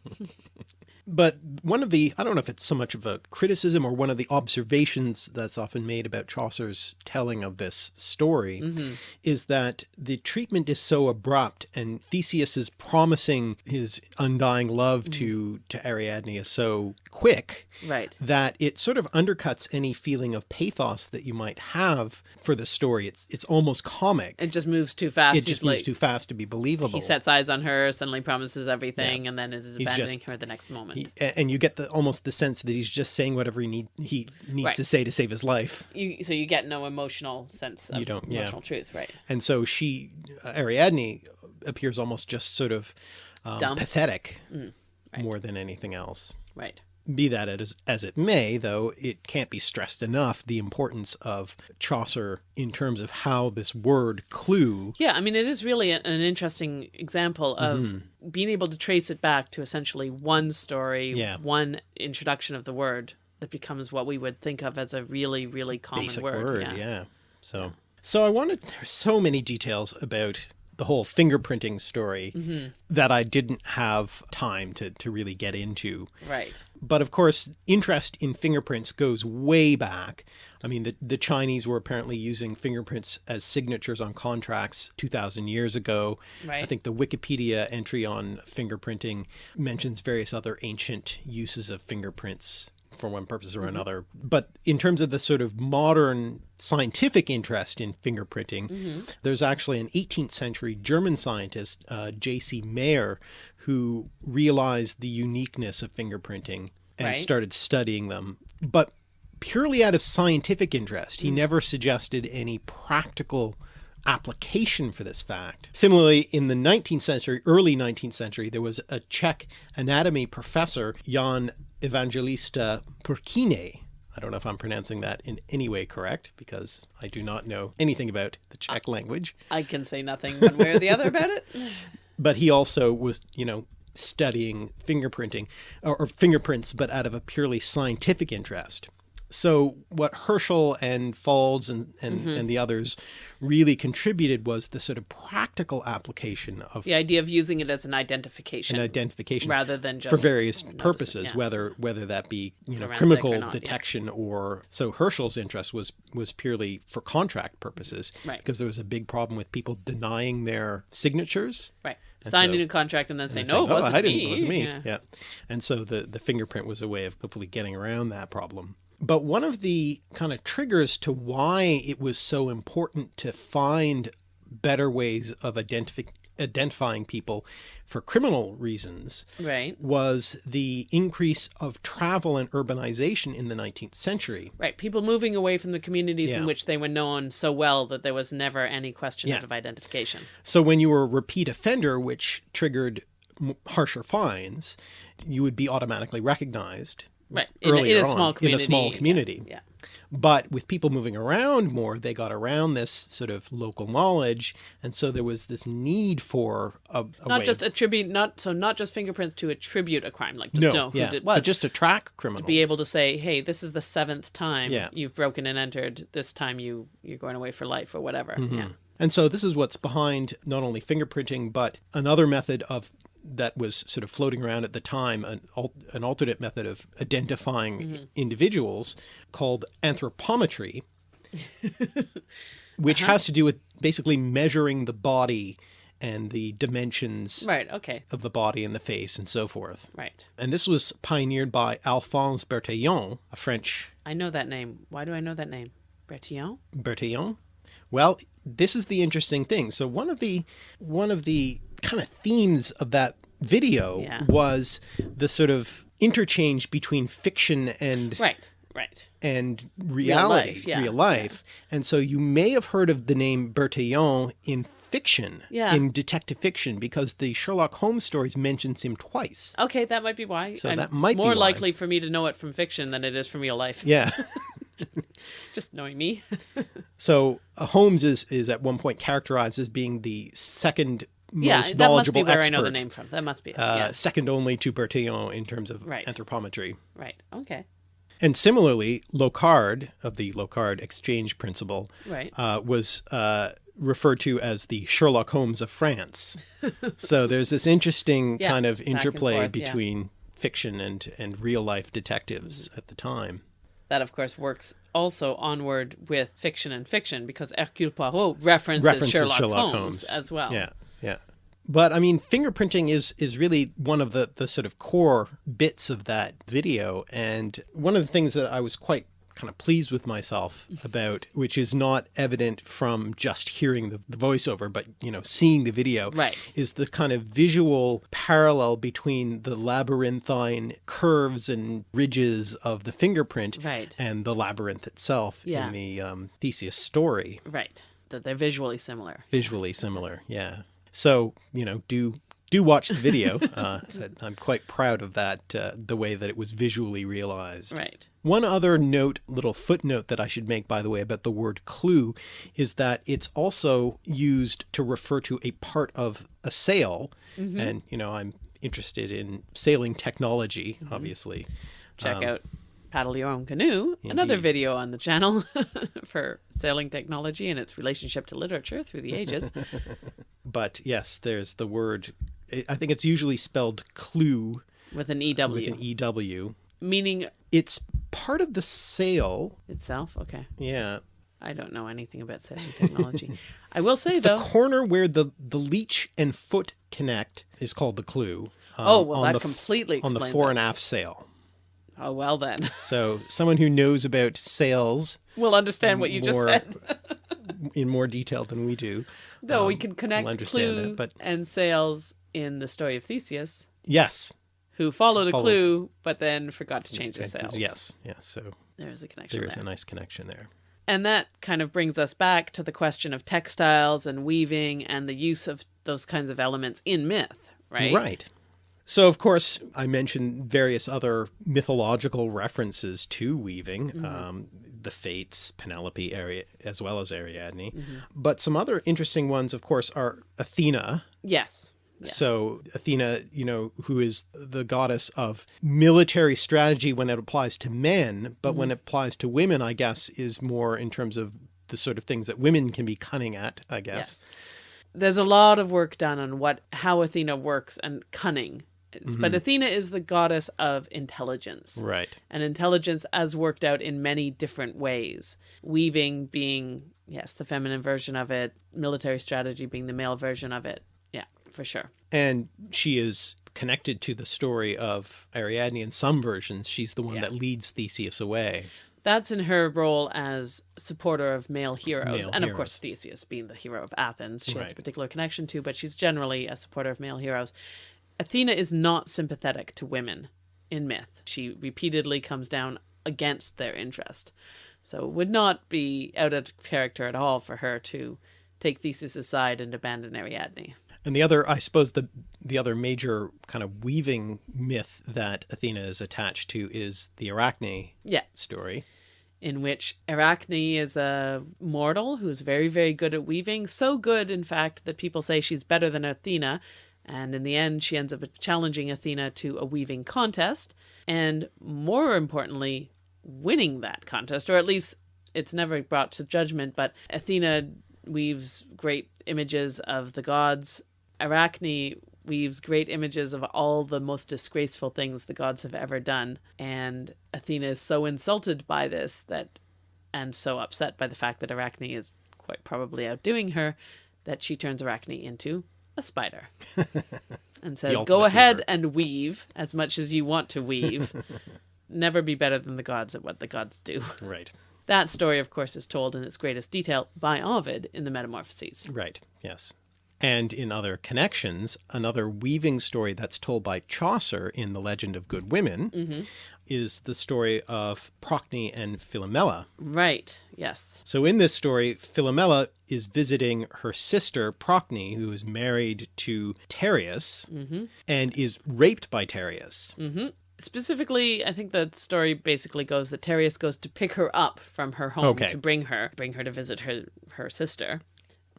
But one of the, I don't know if it's so much of a criticism or one of the observations that's often made about Chaucer's telling of this story Mm-hmm. is that the treatment is so abrupt and Theseus is promising his undying love Mm. to, to Ariadne is so quick right. that it sort of undercuts any feeling of pathos that you might have for the story. It's, it's almost comic. It just moves too fast. It He's just like, moves too fast to be believable. He sets eyes on her, suddenly promises everything, and then is He's abandoning just- her the next moment. He- and you get the almost the sense that he's just saying whatever he need he needs Right. to say to save his life. you, so you get no emotional sense of You don't- yeah. emotional truth, right? And so she, uh, Ariadne, appears almost just sort of um, Dumb. Mm, pathetic more than anything else. Right. Be that as, as it may, though, it can't be stressed enough the importance of Chaucer in terms of how this word clue. Yeah, I mean, it is really an, interesting example of Mm-hmm. being able to trace it back to essentially one story, Yeah. one introduction of the word that becomes what we would think of as a really, really common basic word. word, yeah. So, so I wanted. There's so many details about the whole fingerprinting story Mm-hmm. that I didn't have time to to really get into. Right. But of course, interest in fingerprints goes way back. I mean, the, the Chinese were apparently using fingerprints as signatures on contracts 2,000 years ago. Right. I think the Wikipedia entry on fingerprinting mentions various other ancient uses of fingerprints for one purpose or mm-hmm. another. But in terms of the sort of modern scientific interest in fingerprinting, mm-hmm. there's actually an 18th century German scientist, uh, J.C. Mayer, who realized the uniqueness of fingerprinting and Right. started studying them. But purely out of scientific interest, he mm. never suggested any practical application for this fact. Similarly, in the 19th century, early 19th century, there was a Czech anatomy professor, Jan Evangelista Purkyně. I don't know if I'm pronouncing that in any way correct because I do not know anything about the Czech language. I can say nothing one way or the other about it. But he also was, you know, studying fingerprinting or, or fingerprints, but out of a purely scientific interest. So what Herschel and Faulds and, and, mm-hmm. and the others really contributed was the sort of practical application of The idea of using it as an identification an identification rather than just for various noticing, purposes, yeah. whether whether that be you know Forensic or chemical not, yeah. detection or so Herschel's interest was was purely for contract purposes Right. because there was a big problem with people denying their signatures. right. And Signing so- a contract and then saying, and no, it oh, wasn't I didn't, me. it wasn't me. Yeah. Yeah. And so the, the fingerprint was a way of hopefully getting around that problem. But one of the kind of triggers to why it was so important to find better ways of identifying identifying people for criminal reasons Right. was the increase of travel and urbanization in the 19th century. Right. People moving away from the communities in which they were known so well that there was never any question Yeah. of identification. So when you were a repeat offender, which triggered harsher fines, you would be automatically recognized Right. In, a- in a small on, community. in a small yeah, community. Yeah. But with people moving around more, they got around this sort of local knowledge, and so there was this need for a, a Not just attribute, not so not just fingerprints to attribute a crime, like just no, know who yeah, it was. but just to track criminals. To be able to say, "Hey, this is the seventh time Yeah. you've broken and entered. This time you you're going away for life or whatever." Mm-hmm. Yeah. And so this is what's behind not only fingerprinting, but another method of that was sort of floating around at the time, an, an alternate method of identifying Mm-hmm. individuals called anthropometry, which Uh-huh. has to do with basically measuring the body and the dimensions Right. Okay. of the body and the face and so forth. Right. And this was pioneered by Alphonse Bertillon, a French I know that name. Why do I know that name? Bertillon? Bertillon? Well, this is the interesting thing. So one of the one of the kind of themes of that video Yeah. was the sort of interchange between fiction and Right. Right. and reality, life, yeah, real life. And so you may have heard of the name Bertillon in fiction, Yeah. in detective fiction, because the Sherlock Holmes stories mentions him twice. Okay, that might be why. So I'm- that might more likely for me to know it from fiction than it is from real life. Yeah. Just knowing me. So uh, Holmes is is at one point characterized as being the second yeah, most that must be where expert. I know the name from. That must be. it. uh, yeah. second only to Bertillon in terms of Right. anthropometry. Right. Okay. And similarly, Locard of the Locard exchange principle Right. uh, was uh, referred to as the Sherlock Holmes of France. so there's this interesting Yeah, kind of interplay forth, yeah. between fiction and, and real life detectives Mm-hmm. at the time. That of course works also onward with fiction and fiction because Hercule Poirot references, References Sherlock, Sherlock Holmes, Holmes. as well. Yeah, yeah. But I mean, fingerprinting is is really one of the the sort of core bits of that video, and one of the things that I was quite kind of pleased with myself about, which is not evident from just hearing the, the voiceover, but you know, seeing the video, Right. is the kind of visual parallel between the labyrinthine curves and ridges of the fingerprint Right. and the labyrinth itself Yeah. in the um, Theseus story Right. That they're visually similar. visually similar yeah so you know do do watch the video. Uh, I'm quite proud of that, uh, the way that it was visually realized. Right. One other note, little footnote that I should make, by the way, about the word clue is that it's also used to refer to a part of a sail. And, you know, I'm interested in sailing technology, obviously. Check out Paddle Your Own Canoe, another video on the channel for sailing technology and its relationship to literature through the ages. But yes, there's the word, I think it's usually spelled clew with an EW, with an EW. meaning It's part of the sail. itself. Okay. Yeah. I don't know anything about sailing technology. I will say, It's though, the corner where the, the leech and foot connect is called the clew. um, Oh, well, on that completely On the fore and aft sail. Oh, well then. So someone who knows about sails we'll understand what you just said. in more detail than we do. No, we um, can connect will clue that, but- and sails in the story of Theseus, Yes. who followed a Followed- clue but then forgot to change his sails. Yes. Yes. So There's a connection there. there is there. a nice connection there. And that kind of brings us back to the question of textiles and weaving and the use of those kinds of elements in myth, right? Right. So, of course, I mentioned various other mythological references to weaving, Mm-hmm. um, the Fates, Penelope, Ari- as well as Ariadne. Mm-hmm. But some other interesting ones, of course, are Athena. Yes. Yes. So, Athena, you know, who is the goddess of military strategy when it applies to men, but Mm-hmm. when it applies to women, I guess, is more in terms of the sort of things that women can be cunning at, I guess. Yes. There's a lot of work done on what how Athena works and cunning. It's- But mm-hmm. Athena is the goddess of intelligence. Right. And intelligence as worked out in many different ways. Weaving being, yes, the feminine version of it, military strategy being the male version of it. Yeah, for sure. And she is connected to the story of Ariadne in some versions. She's the one Yeah. that leads Theseus away. That's in her role as supporter of male heroes. Male and of course. Theseus being the hero of Athens, she has a particular connection to, but she's generally a supporter of male heroes. Athena is not sympathetic to women in myth. She repeatedly comes down against their interest. So it would not be out of character at all for her to take Theseus aside and abandon Ariadne. And the other, I suppose, the the other major kind of weaving myth that Athena is attached to is the Arachne Yeah, story. in which Arachne is a mortal who's very, very good at weaving. So good, in fact, that people say she's better than Athena. And in the end, she ends up challenging Athena to a weaving contest. And more importantly, winning that contest, or at least it's never brought to judgment, but Athena weaves great images of the gods. Arachne weaves great images of all the most disgraceful things the gods have ever done. And Athena is so insulted by this that, and so upset by the fact that Arachne is quite probably outdoing her, that she turns Arachne into a spider and says, Go ahead weaver." and weave as much as you want to weave. Never be better than the gods at what the gods do. Right. That story, of course, is told in its greatest detail by Ovid in the Metamorphoses. Right. Yes. And in other connections, another weaving story that's told by Chaucer in The Legend of Good Women Mm-hmm. Is the story of Procne and Philomela. Right, yes. So in this story, Philomela is visiting her sister Procne, who is married to Tereus Mm-hmm. and is raped by Tereus. Specifically, I think the story basically goes that Tereus goes to pick her up from her home Okay. to bring her, bring her to visit her her sister,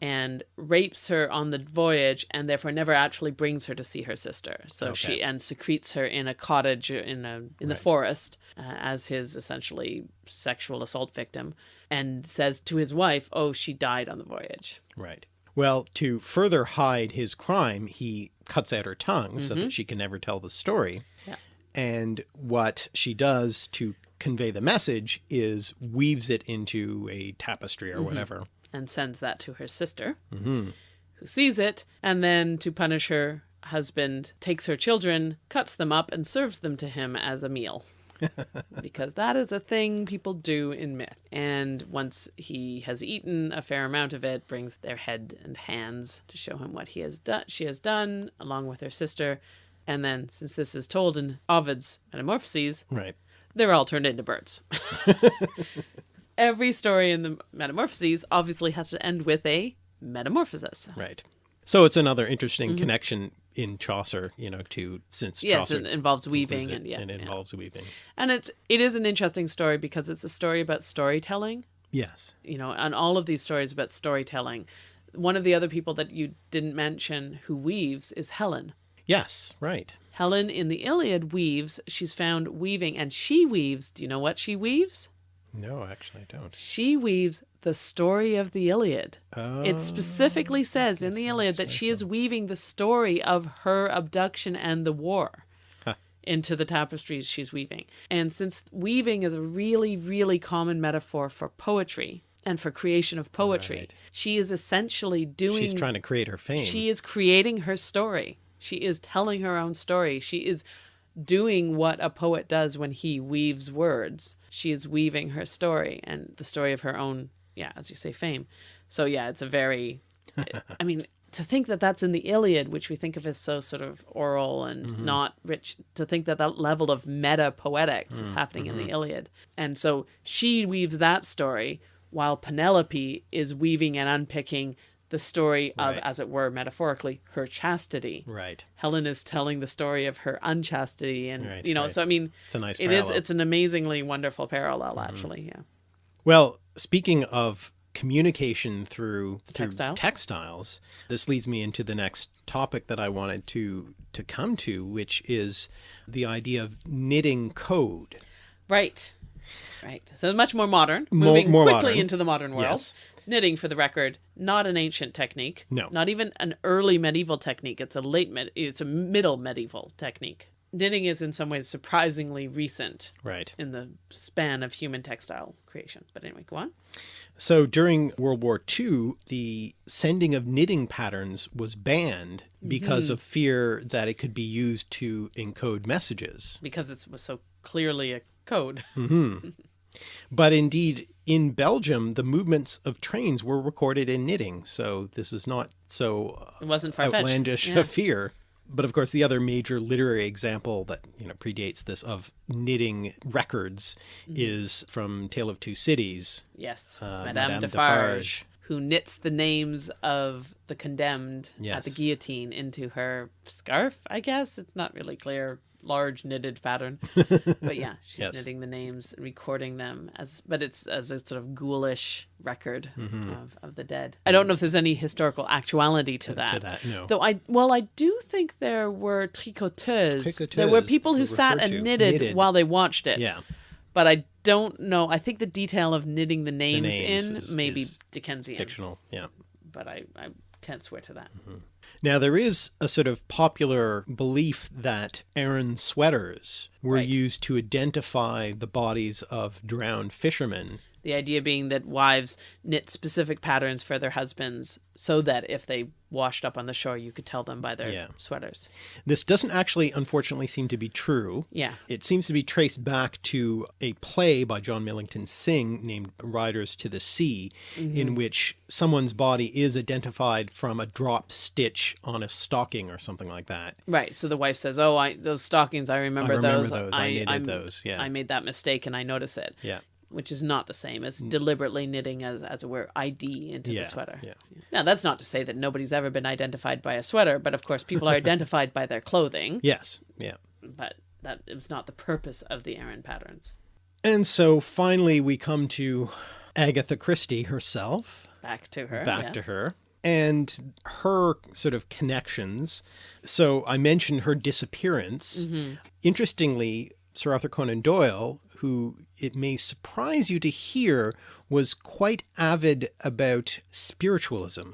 and rapes her on the voyage, and therefore never actually brings her to see her sister. So she and secretes her in a cottage in a in the forest uh, as his essentially sexual assault victim, and says to his wife, "Oh, she died on the voyage." Right. Well, to further hide his crime, he cuts out her tongue so that she can never tell the story. Yeah. And what she does to convey the message is weaves it into a tapestry or whatever. And sends that to her sister, mm-hmm. who sees it, and then to punish her husband, takes her children, cuts them up, and serves them to him as a meal. because that is a thing people do in myth. And once he has eaten a fair amount of it, brings their head and hands to show him what he has done. She has done, along with her sister. And then, since this is told in Ovid's Metamorphoses, Right. they're all turned into birds. Every story in the Metamorphoses obviously has to end with a metamorphosis. Right. So it's another interesting mm-hmm. connection in Chaucer, you know, to since. Yes, Chaucer it involves weaving it, and yeah, and it yeah. involves weaving. And it's it is an interesting story because it's a story about storytelling. Yes. You know, and all of these stories about storytelling. One of the other people that you didn't mention who weaves is Helen. Yes, right. Helen in the Iliad weaves. She's found weaving, and she weaves. Do you know what she weaves? No, actually I don't. She weaves the story of the Iliad. Oh, It specifically oh, says in the Iliad that she is weaving the story of her abduction and the war into the tapestries she's weaving. And since weaving is a really, really common metaphor for poetry and for creation of poetry, Right. she is essentially doing she's trying to create her fame. she is creating her story. She is telling her own story. She is doing what a poet does when he weaves words. She is weaving her story and the story of her own, yeah, as you say, fame. So, yeah, it's a very, I mean, to think that that's in the Iliad, which we think of as so sort of oral and mm-hmm. not rich, to think that that level of meta poetics is mm-hmm. happening in the mm-hmm. Iliad. And so she weaves that story while Penelope is weaving and unpicking the story of, Right. as it were, metaphorically, her chastity. right. Helen is telling the story of her unchastity, and Right, you know, right. so I mean, It's a nice it is. It's an amazingly wonderful parallel, mm-hmm. actually. Yeah. Well, speaking of communication through, through Textiles. textiles, this leads me into the next topic that I wanted to to come to, which is the idea of knitting code. Right. Right. So much more modern, Mo- moving more quickly modern. into the modern world. Yes. Knitting, for the record, not an ancient technique. No. Not even an early medieval technique. It's a late med- it's a middle medieval technique. Knitting is in some ways surprisingly recent Right. in the span of human textile creation. But anyway, go on. So during World War II, the sending of knitting patterns was banned because mm-hmm. of fear that it could be used to encode messages. Because it was so clearly a code. Mm-hmm. But indeed, in Belgium, the movements of trains were recorded in knitting. So this is not so It wasn't outlandish Yeah. a fear. But of course, the other major literary example that you know predates this of knitting records Mm-hmm. is from Tale of Two Cities. Yes, Uh, Madame, Madame Defarge, Defarge. who knits the names of the condemned at the guillotine into her scarf. I guess it's not really clear, large knitted pattern, but yeah, she's Yes. knitting the names and recording them as, but it's as a sort of ghoulish record Mm-hmm. of, of the dead. I don't know if there's any historical actuality to that. To that, no. Though I, well, I do think there were tricoteuses. There were people who sat and knitted, knitted. while they watched it Yeah. but I don't know. I think the detail of knitting the names, names in is- maybe is Dickensian, Fictional. Yeah. but I, I can't swear to that. Now, there is a sort of popular belief that Aran sweaters were Right. used to identify the bodies of drowned fishermen. The idea being that wives knit specific patterns for their husbands so that if they washed up on the shore, you could tell them by their Yeah. sweaters. This doesn't actually, unfortunately, seem to be true. Yeah. It seems to be traced back to a play by John Millington Synge named Riders to the Sea, Mm-hmm. in which someone's body is identified from a drop stitch on a stocking or something like that. Right. So the wife says, "Oh, I those stockings. I remember, remember those. those. I knitted I'm- those. Yeah. I made that mistake, and I notice it." Yeah. Which is not the same as deliberately knitting, as as it were, ID into Yeah, the sweater. yeah. Now that's not to say that nobody's ever been identified by a sweater, but of course people are identified by their clothing. Yes. Yeah. but that was not the purpose of the Aran patterns. And so finally, we come to Agatha Christie herself. Back to her. back yeah. to her and her sort of connections. So I mentioned her disappearance. Mm-hmm. Interestingly, Sir Arthur Conan Doyle, who it may surprise you to hear, was quite avid about spiritualism.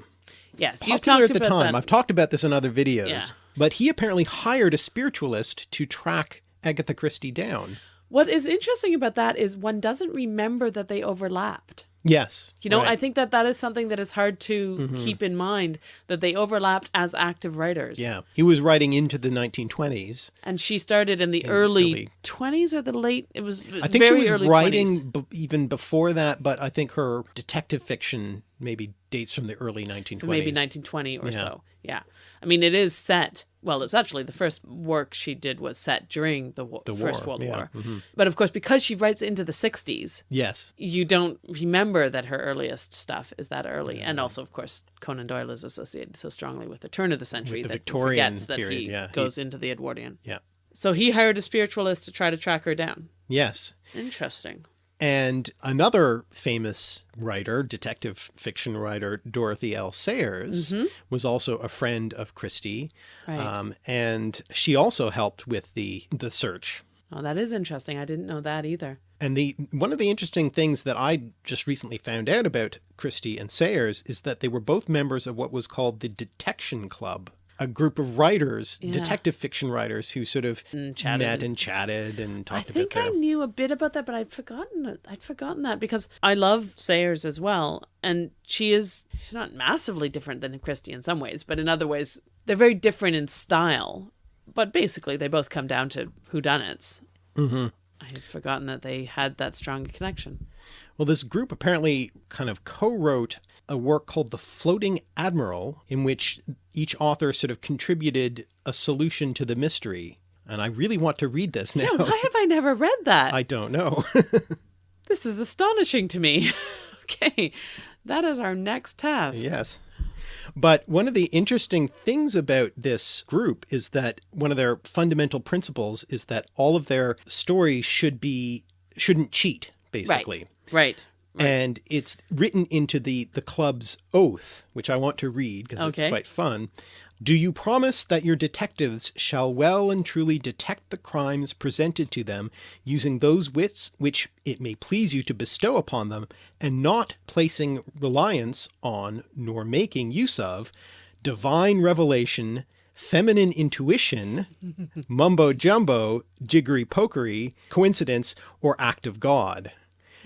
Yes, you've Popular talked at the about time. that. I've talked about this in other videos. Yeah. But he apparently hired a spiritualist to track Agatha Christie down. What is interesting about that is one doesn't remember that they overlapped. Yes. You know, right. I think that that is something that is hard to mm-hmm. keep in mind that they overlapped as active writers. Yeah. He was writing into the 1920s. And she started in the early, early- 20s or the late, it was I think she was writing 20s. b- even before that, but I think her detective fiction maybe dates from the early 1920s. maybe 1920 or Yeah. so. Yeah. I mean, it is set well, it's actually the first work she did was set during the, The First war, World yeah, Mm-hmm. War. But of course, because she writes into the 60s, Yes. you don't remember that her earliest stuff is that early. And also, of course, Conan Doyle is associated so strongly with the turn of the century the that Victorian forgets that period, he yeah. He- goes into the Edwardian. Yeah. So he hired a spiritualist to try to track her down. Yes. Interesting. And another famous writer, detective fiction writer, Dorothy L. Sayers, was also a friend of Christie. Right. Um, and she also helped with the, the search. Oh, that is interesting. I didn't know that either. And the one of the interesting things that I just recently found out about Christie and Sayers is that they were both members of what was called the Detection Club, a group of writers, Yeah. detective fiction writers who sort of And chatted met and- chatted and talked I think I knew a bit about that, but I'd forgotten it. I'd forgotten that because I love Sayers as well, and she is she's not massively different than Christie in some ways, but in other ways they're very different in style. But basically, they both come down to whodunits. Mm-hmm. I had forgotten that they had that strong connection. Well, this group apparently kind of co-wrote a work called The Floating Admiral, in which each author sort of contributed a solution to the mystery. And I really want to read this now. Why have I never read that? I don't know. This is astonishing to me. okay, that is our next task. yes. But one of the interesting things about this group is that one of their fundamental principles is that all of their stories should be shouldn't cheat, basically. Right. And it's written into the the club's oath which i want to read because Okay. it's quite fun do you promise that your detectives shall well and truly detect the crimes presented to them using those wits which it may please you to bestow upon them and not placing reliance on nor making use of divine revelation feminine intuition mumbo jumbo jiggery pokery coincidence or act of god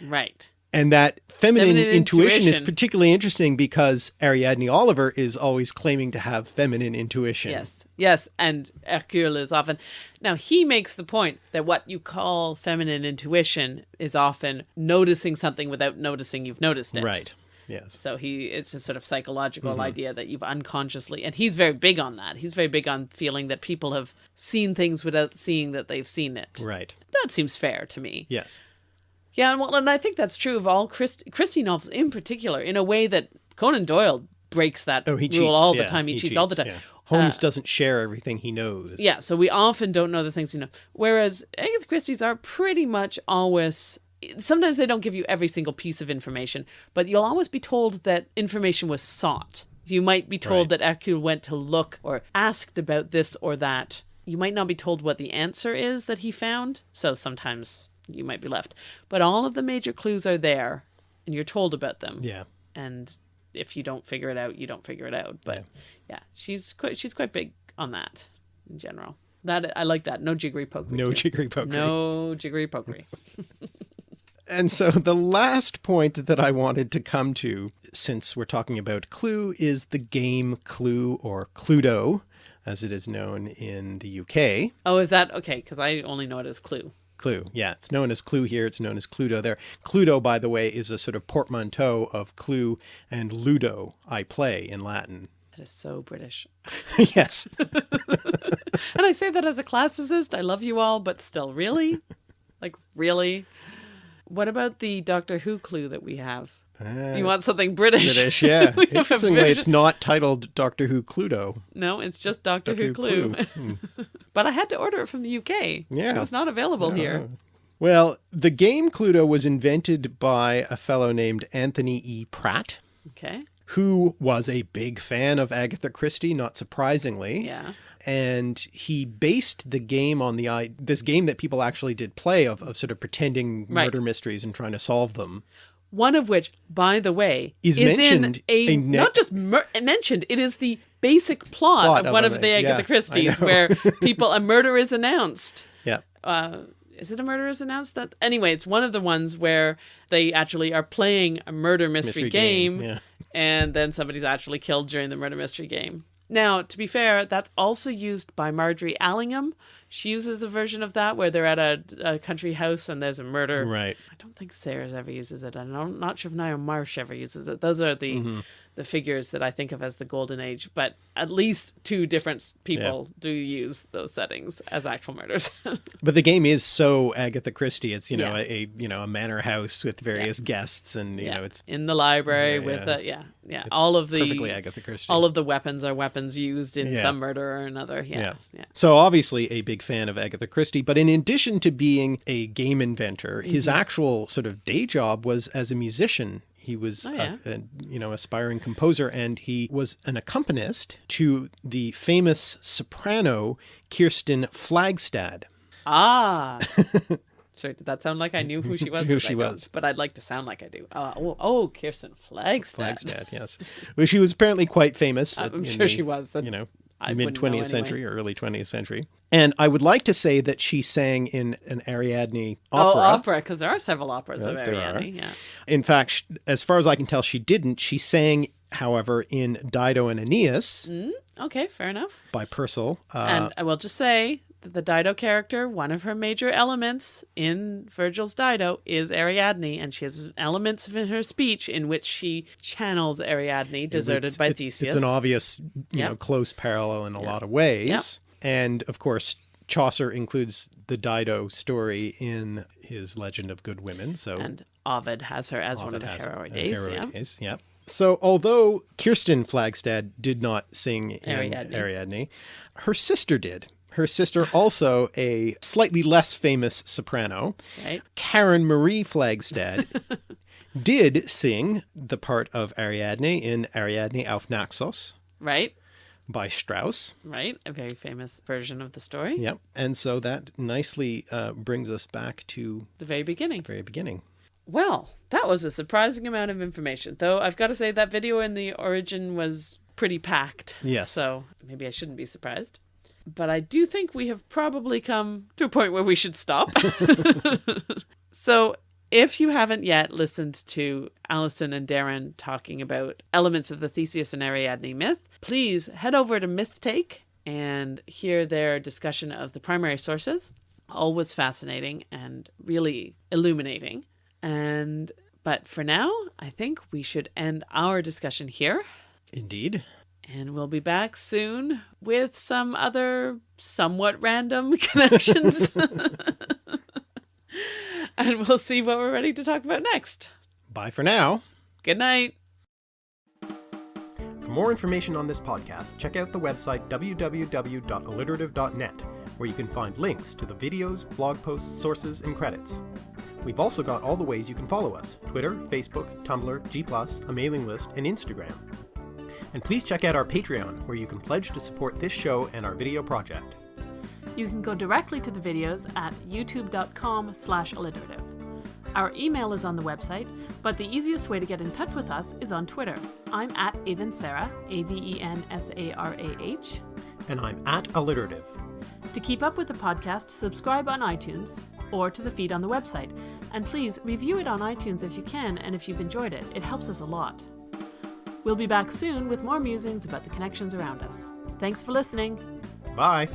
Right. And that feminine, Feminine intuition, is particularly interesting because Ariadne Oliver is always claiming to have feminine intuition. Yes, yes, and Hercule is often. Now he makes the point that what you call feminine intuition is often noticing something without noticing you've noticed it. Right. Yes. So he, it's a sort of psychological Mm-hmm. idea that you've unconsciously, and he's very big on that. He's very big on feeling that people have seen things without seeing that they've seen it. Right. That seems fair to me. Yes. Yeah, and well, and I think that's true of all Christ- Christie novels in particular, in a way that Conan Doyle breaks that Oh, he rule cheats all the yeah, time. He, cheats, all the time. yeah. Holmes uh, doesn't share everything he knows. Yeah, so we often don't know the things you know. Whereas Agatha Christie's are pretty much always. Sometimes they don't give you every single piece of information, but you'll always be told that information was sought. You might be told Right. that Hercule went to look or asked about this or that. You might not be told what the answer is that he found, so sometimes you might be left. But all of the major clues are there, and you're told about them Yeah. and if you don't figure it out, you don't figure it out. But yeah, she's quite she's quite big on that in general. That I like that. No jiggery pokery. No jiggery pokery. No jiggery pokery. And so the last point that I wanted to come to, since we're talking about Clue, is the game Clue or Cluedo, as it is known in the UK. oh, is that okay? Because I only know it as Clue. Clue. Yeah, it's known as Clue here. It's known as Cluedo there. Cluedo, by the way, is a sort of portmanteau of Clue and Ludo, I play in Latin. That is so British. yes. And I say that as a classicist. I love you all, but still, really, like really. What about the Doctor Who clue that we have? You want something British? British, yeah. We have a Interestingly, British- it's not titled Doctor Who Cluedo. No, it's just Doctor, Doctor Who Clue. Clue. Hmm. but I had to order it from the UK. Yeah. It was not available here. Well, the game Cluedo was invented by a fellow named Anthony E. Pratt, Okay. who was a big fan of Agatha Christie, not surprisingly. Yeah. And he based the game on the this game that people actually did play of, of sort of pretending Right. murder mysteries and trying to solve them. One of which, by the way, Is in mentioned a, a not just mentioned. It is the basic plot, Plot of of one a- of the Agatha I Christie's, where people a murder is announced. Yeah. Uh, is it a murder is announced? That anyway, it's one of the ones where they actually are playing a murder mystery, Mystery game, game, yeah. and then somebody's actually killed during the murder mystery game. Now, to be fair, that's also used by Margery Allingham, She uses a version of that where they're at a, a country house and there's a murder. Right. I don't think Sayers ever uses it. I'm not sure if Ngaio Marsh ever uses it. Those are the Mm-hmm. The figures that I think of as the golden age. But at least two different people do use those settings as actual murders. But the game is so Agatha Christie. It's, you know, Yeah. a, a, you know, a manor house with various guests and, you yeah, know, it's in the library Yeah, with yeah. the yeah yeah all of the perfectly Agatha Christie. all of the weapons are weapons used in Yeah. some murder or another. Yeah, Yeah. yeah. So obviously a big fan of Agatha Christie, but in addition to being a game inventor, his Mm-hmm. actual sort of day job was as a musician. He was Oh, yeah. a, you know aspiring composer, and he was an accompanist to the famous soprano Kirsten Flagstad. Ah. Sorry, did that sound like I knew who she was? Who she was. But I'd like to sound like I do. Uh, oh, oh, Kirsten Flagstad. Flagstad, yes. Well, she was apparently quite famous. I'm in sure the, she was. That You know, I mid wouldn't know 20th anyway. century or early 20th century. And I would like to say that she sang in an Ariadne opera. Oh, opera. because there are several operas of Right, there are. Ariadne. Yeah. In fact, as far as I can tell, she didn't. She sang, however, in Dido and Aeneas Okay, fair enough. by Purcell. Uh, and I will just say the Dido character, one of her major elements in Virgil's Dido is Ariadne, and she has elements in her speech in which she channels Ariadne, deserted it's- by it's, Theseus. It's an obvious, you Yep. know, close parallel in a lot of ways. Yep. And of course, Chaucer includes the Dido story in his Legend of Good Women. So and Ovid has her as one of the heroines. Heroides. heroic yeah. yeah. So although Kirsten Flagstad did not sing in Ariadne. Ariadne, her sister did. Her sister, also a slightly less famous soprano, Right. Karen Marie Flagstad, did sing the part of Ariadne in Ariadne auf Naxos Right. by Strauss. Right. A very famous version of the story. Yep. And so that nicely uh, brings us back to The very beginning. the very beginning. Well, that was a surprising amount of information. Though I've got to say that video in the origin was pretty packed. Yes. So maybe I shouldn't be surprised. But I do think we have probably come to a point where we should stop. so if you haven't yet listened to Allison and Darren talking about elements of the Theseus and Ariadne myth, please head over to MythTake and hear their discussion of the primary sources. Always fascinating and really illuminating. And but for now, I think we should end our discussion here. Indeed. And we'll be back soon with some other somewhat random connections. and we'll see what we're ready to talk about next. Bye for now. Good night. For more information on this podcast, check out the website www.alliterative.net, where you can find links to the videos, blog posts, sources, and credits. We've also got all the ways you can follow us Twitter, Facebook, Tumblr, G, a mailing list, and Instagram. And please check out our Patreon, where you can pledge to support this show and our video project. You can go directly to the videos at youtube.com slash alliterative. Our email is on the website, but the easiest way to get in touch with us is on Twitter. I'm at Avensarah, A-V-E-N-S-A-R-A-H. And I'm at Alliterative. To keep up with the podcast, subscribe on iTunes or to the feed on the website. And please review it on iTunes if you can and if you've enjoyed it. It helps us a lot. We'll be back soon with more musings about the connections around us. Thanks for listening. Bye!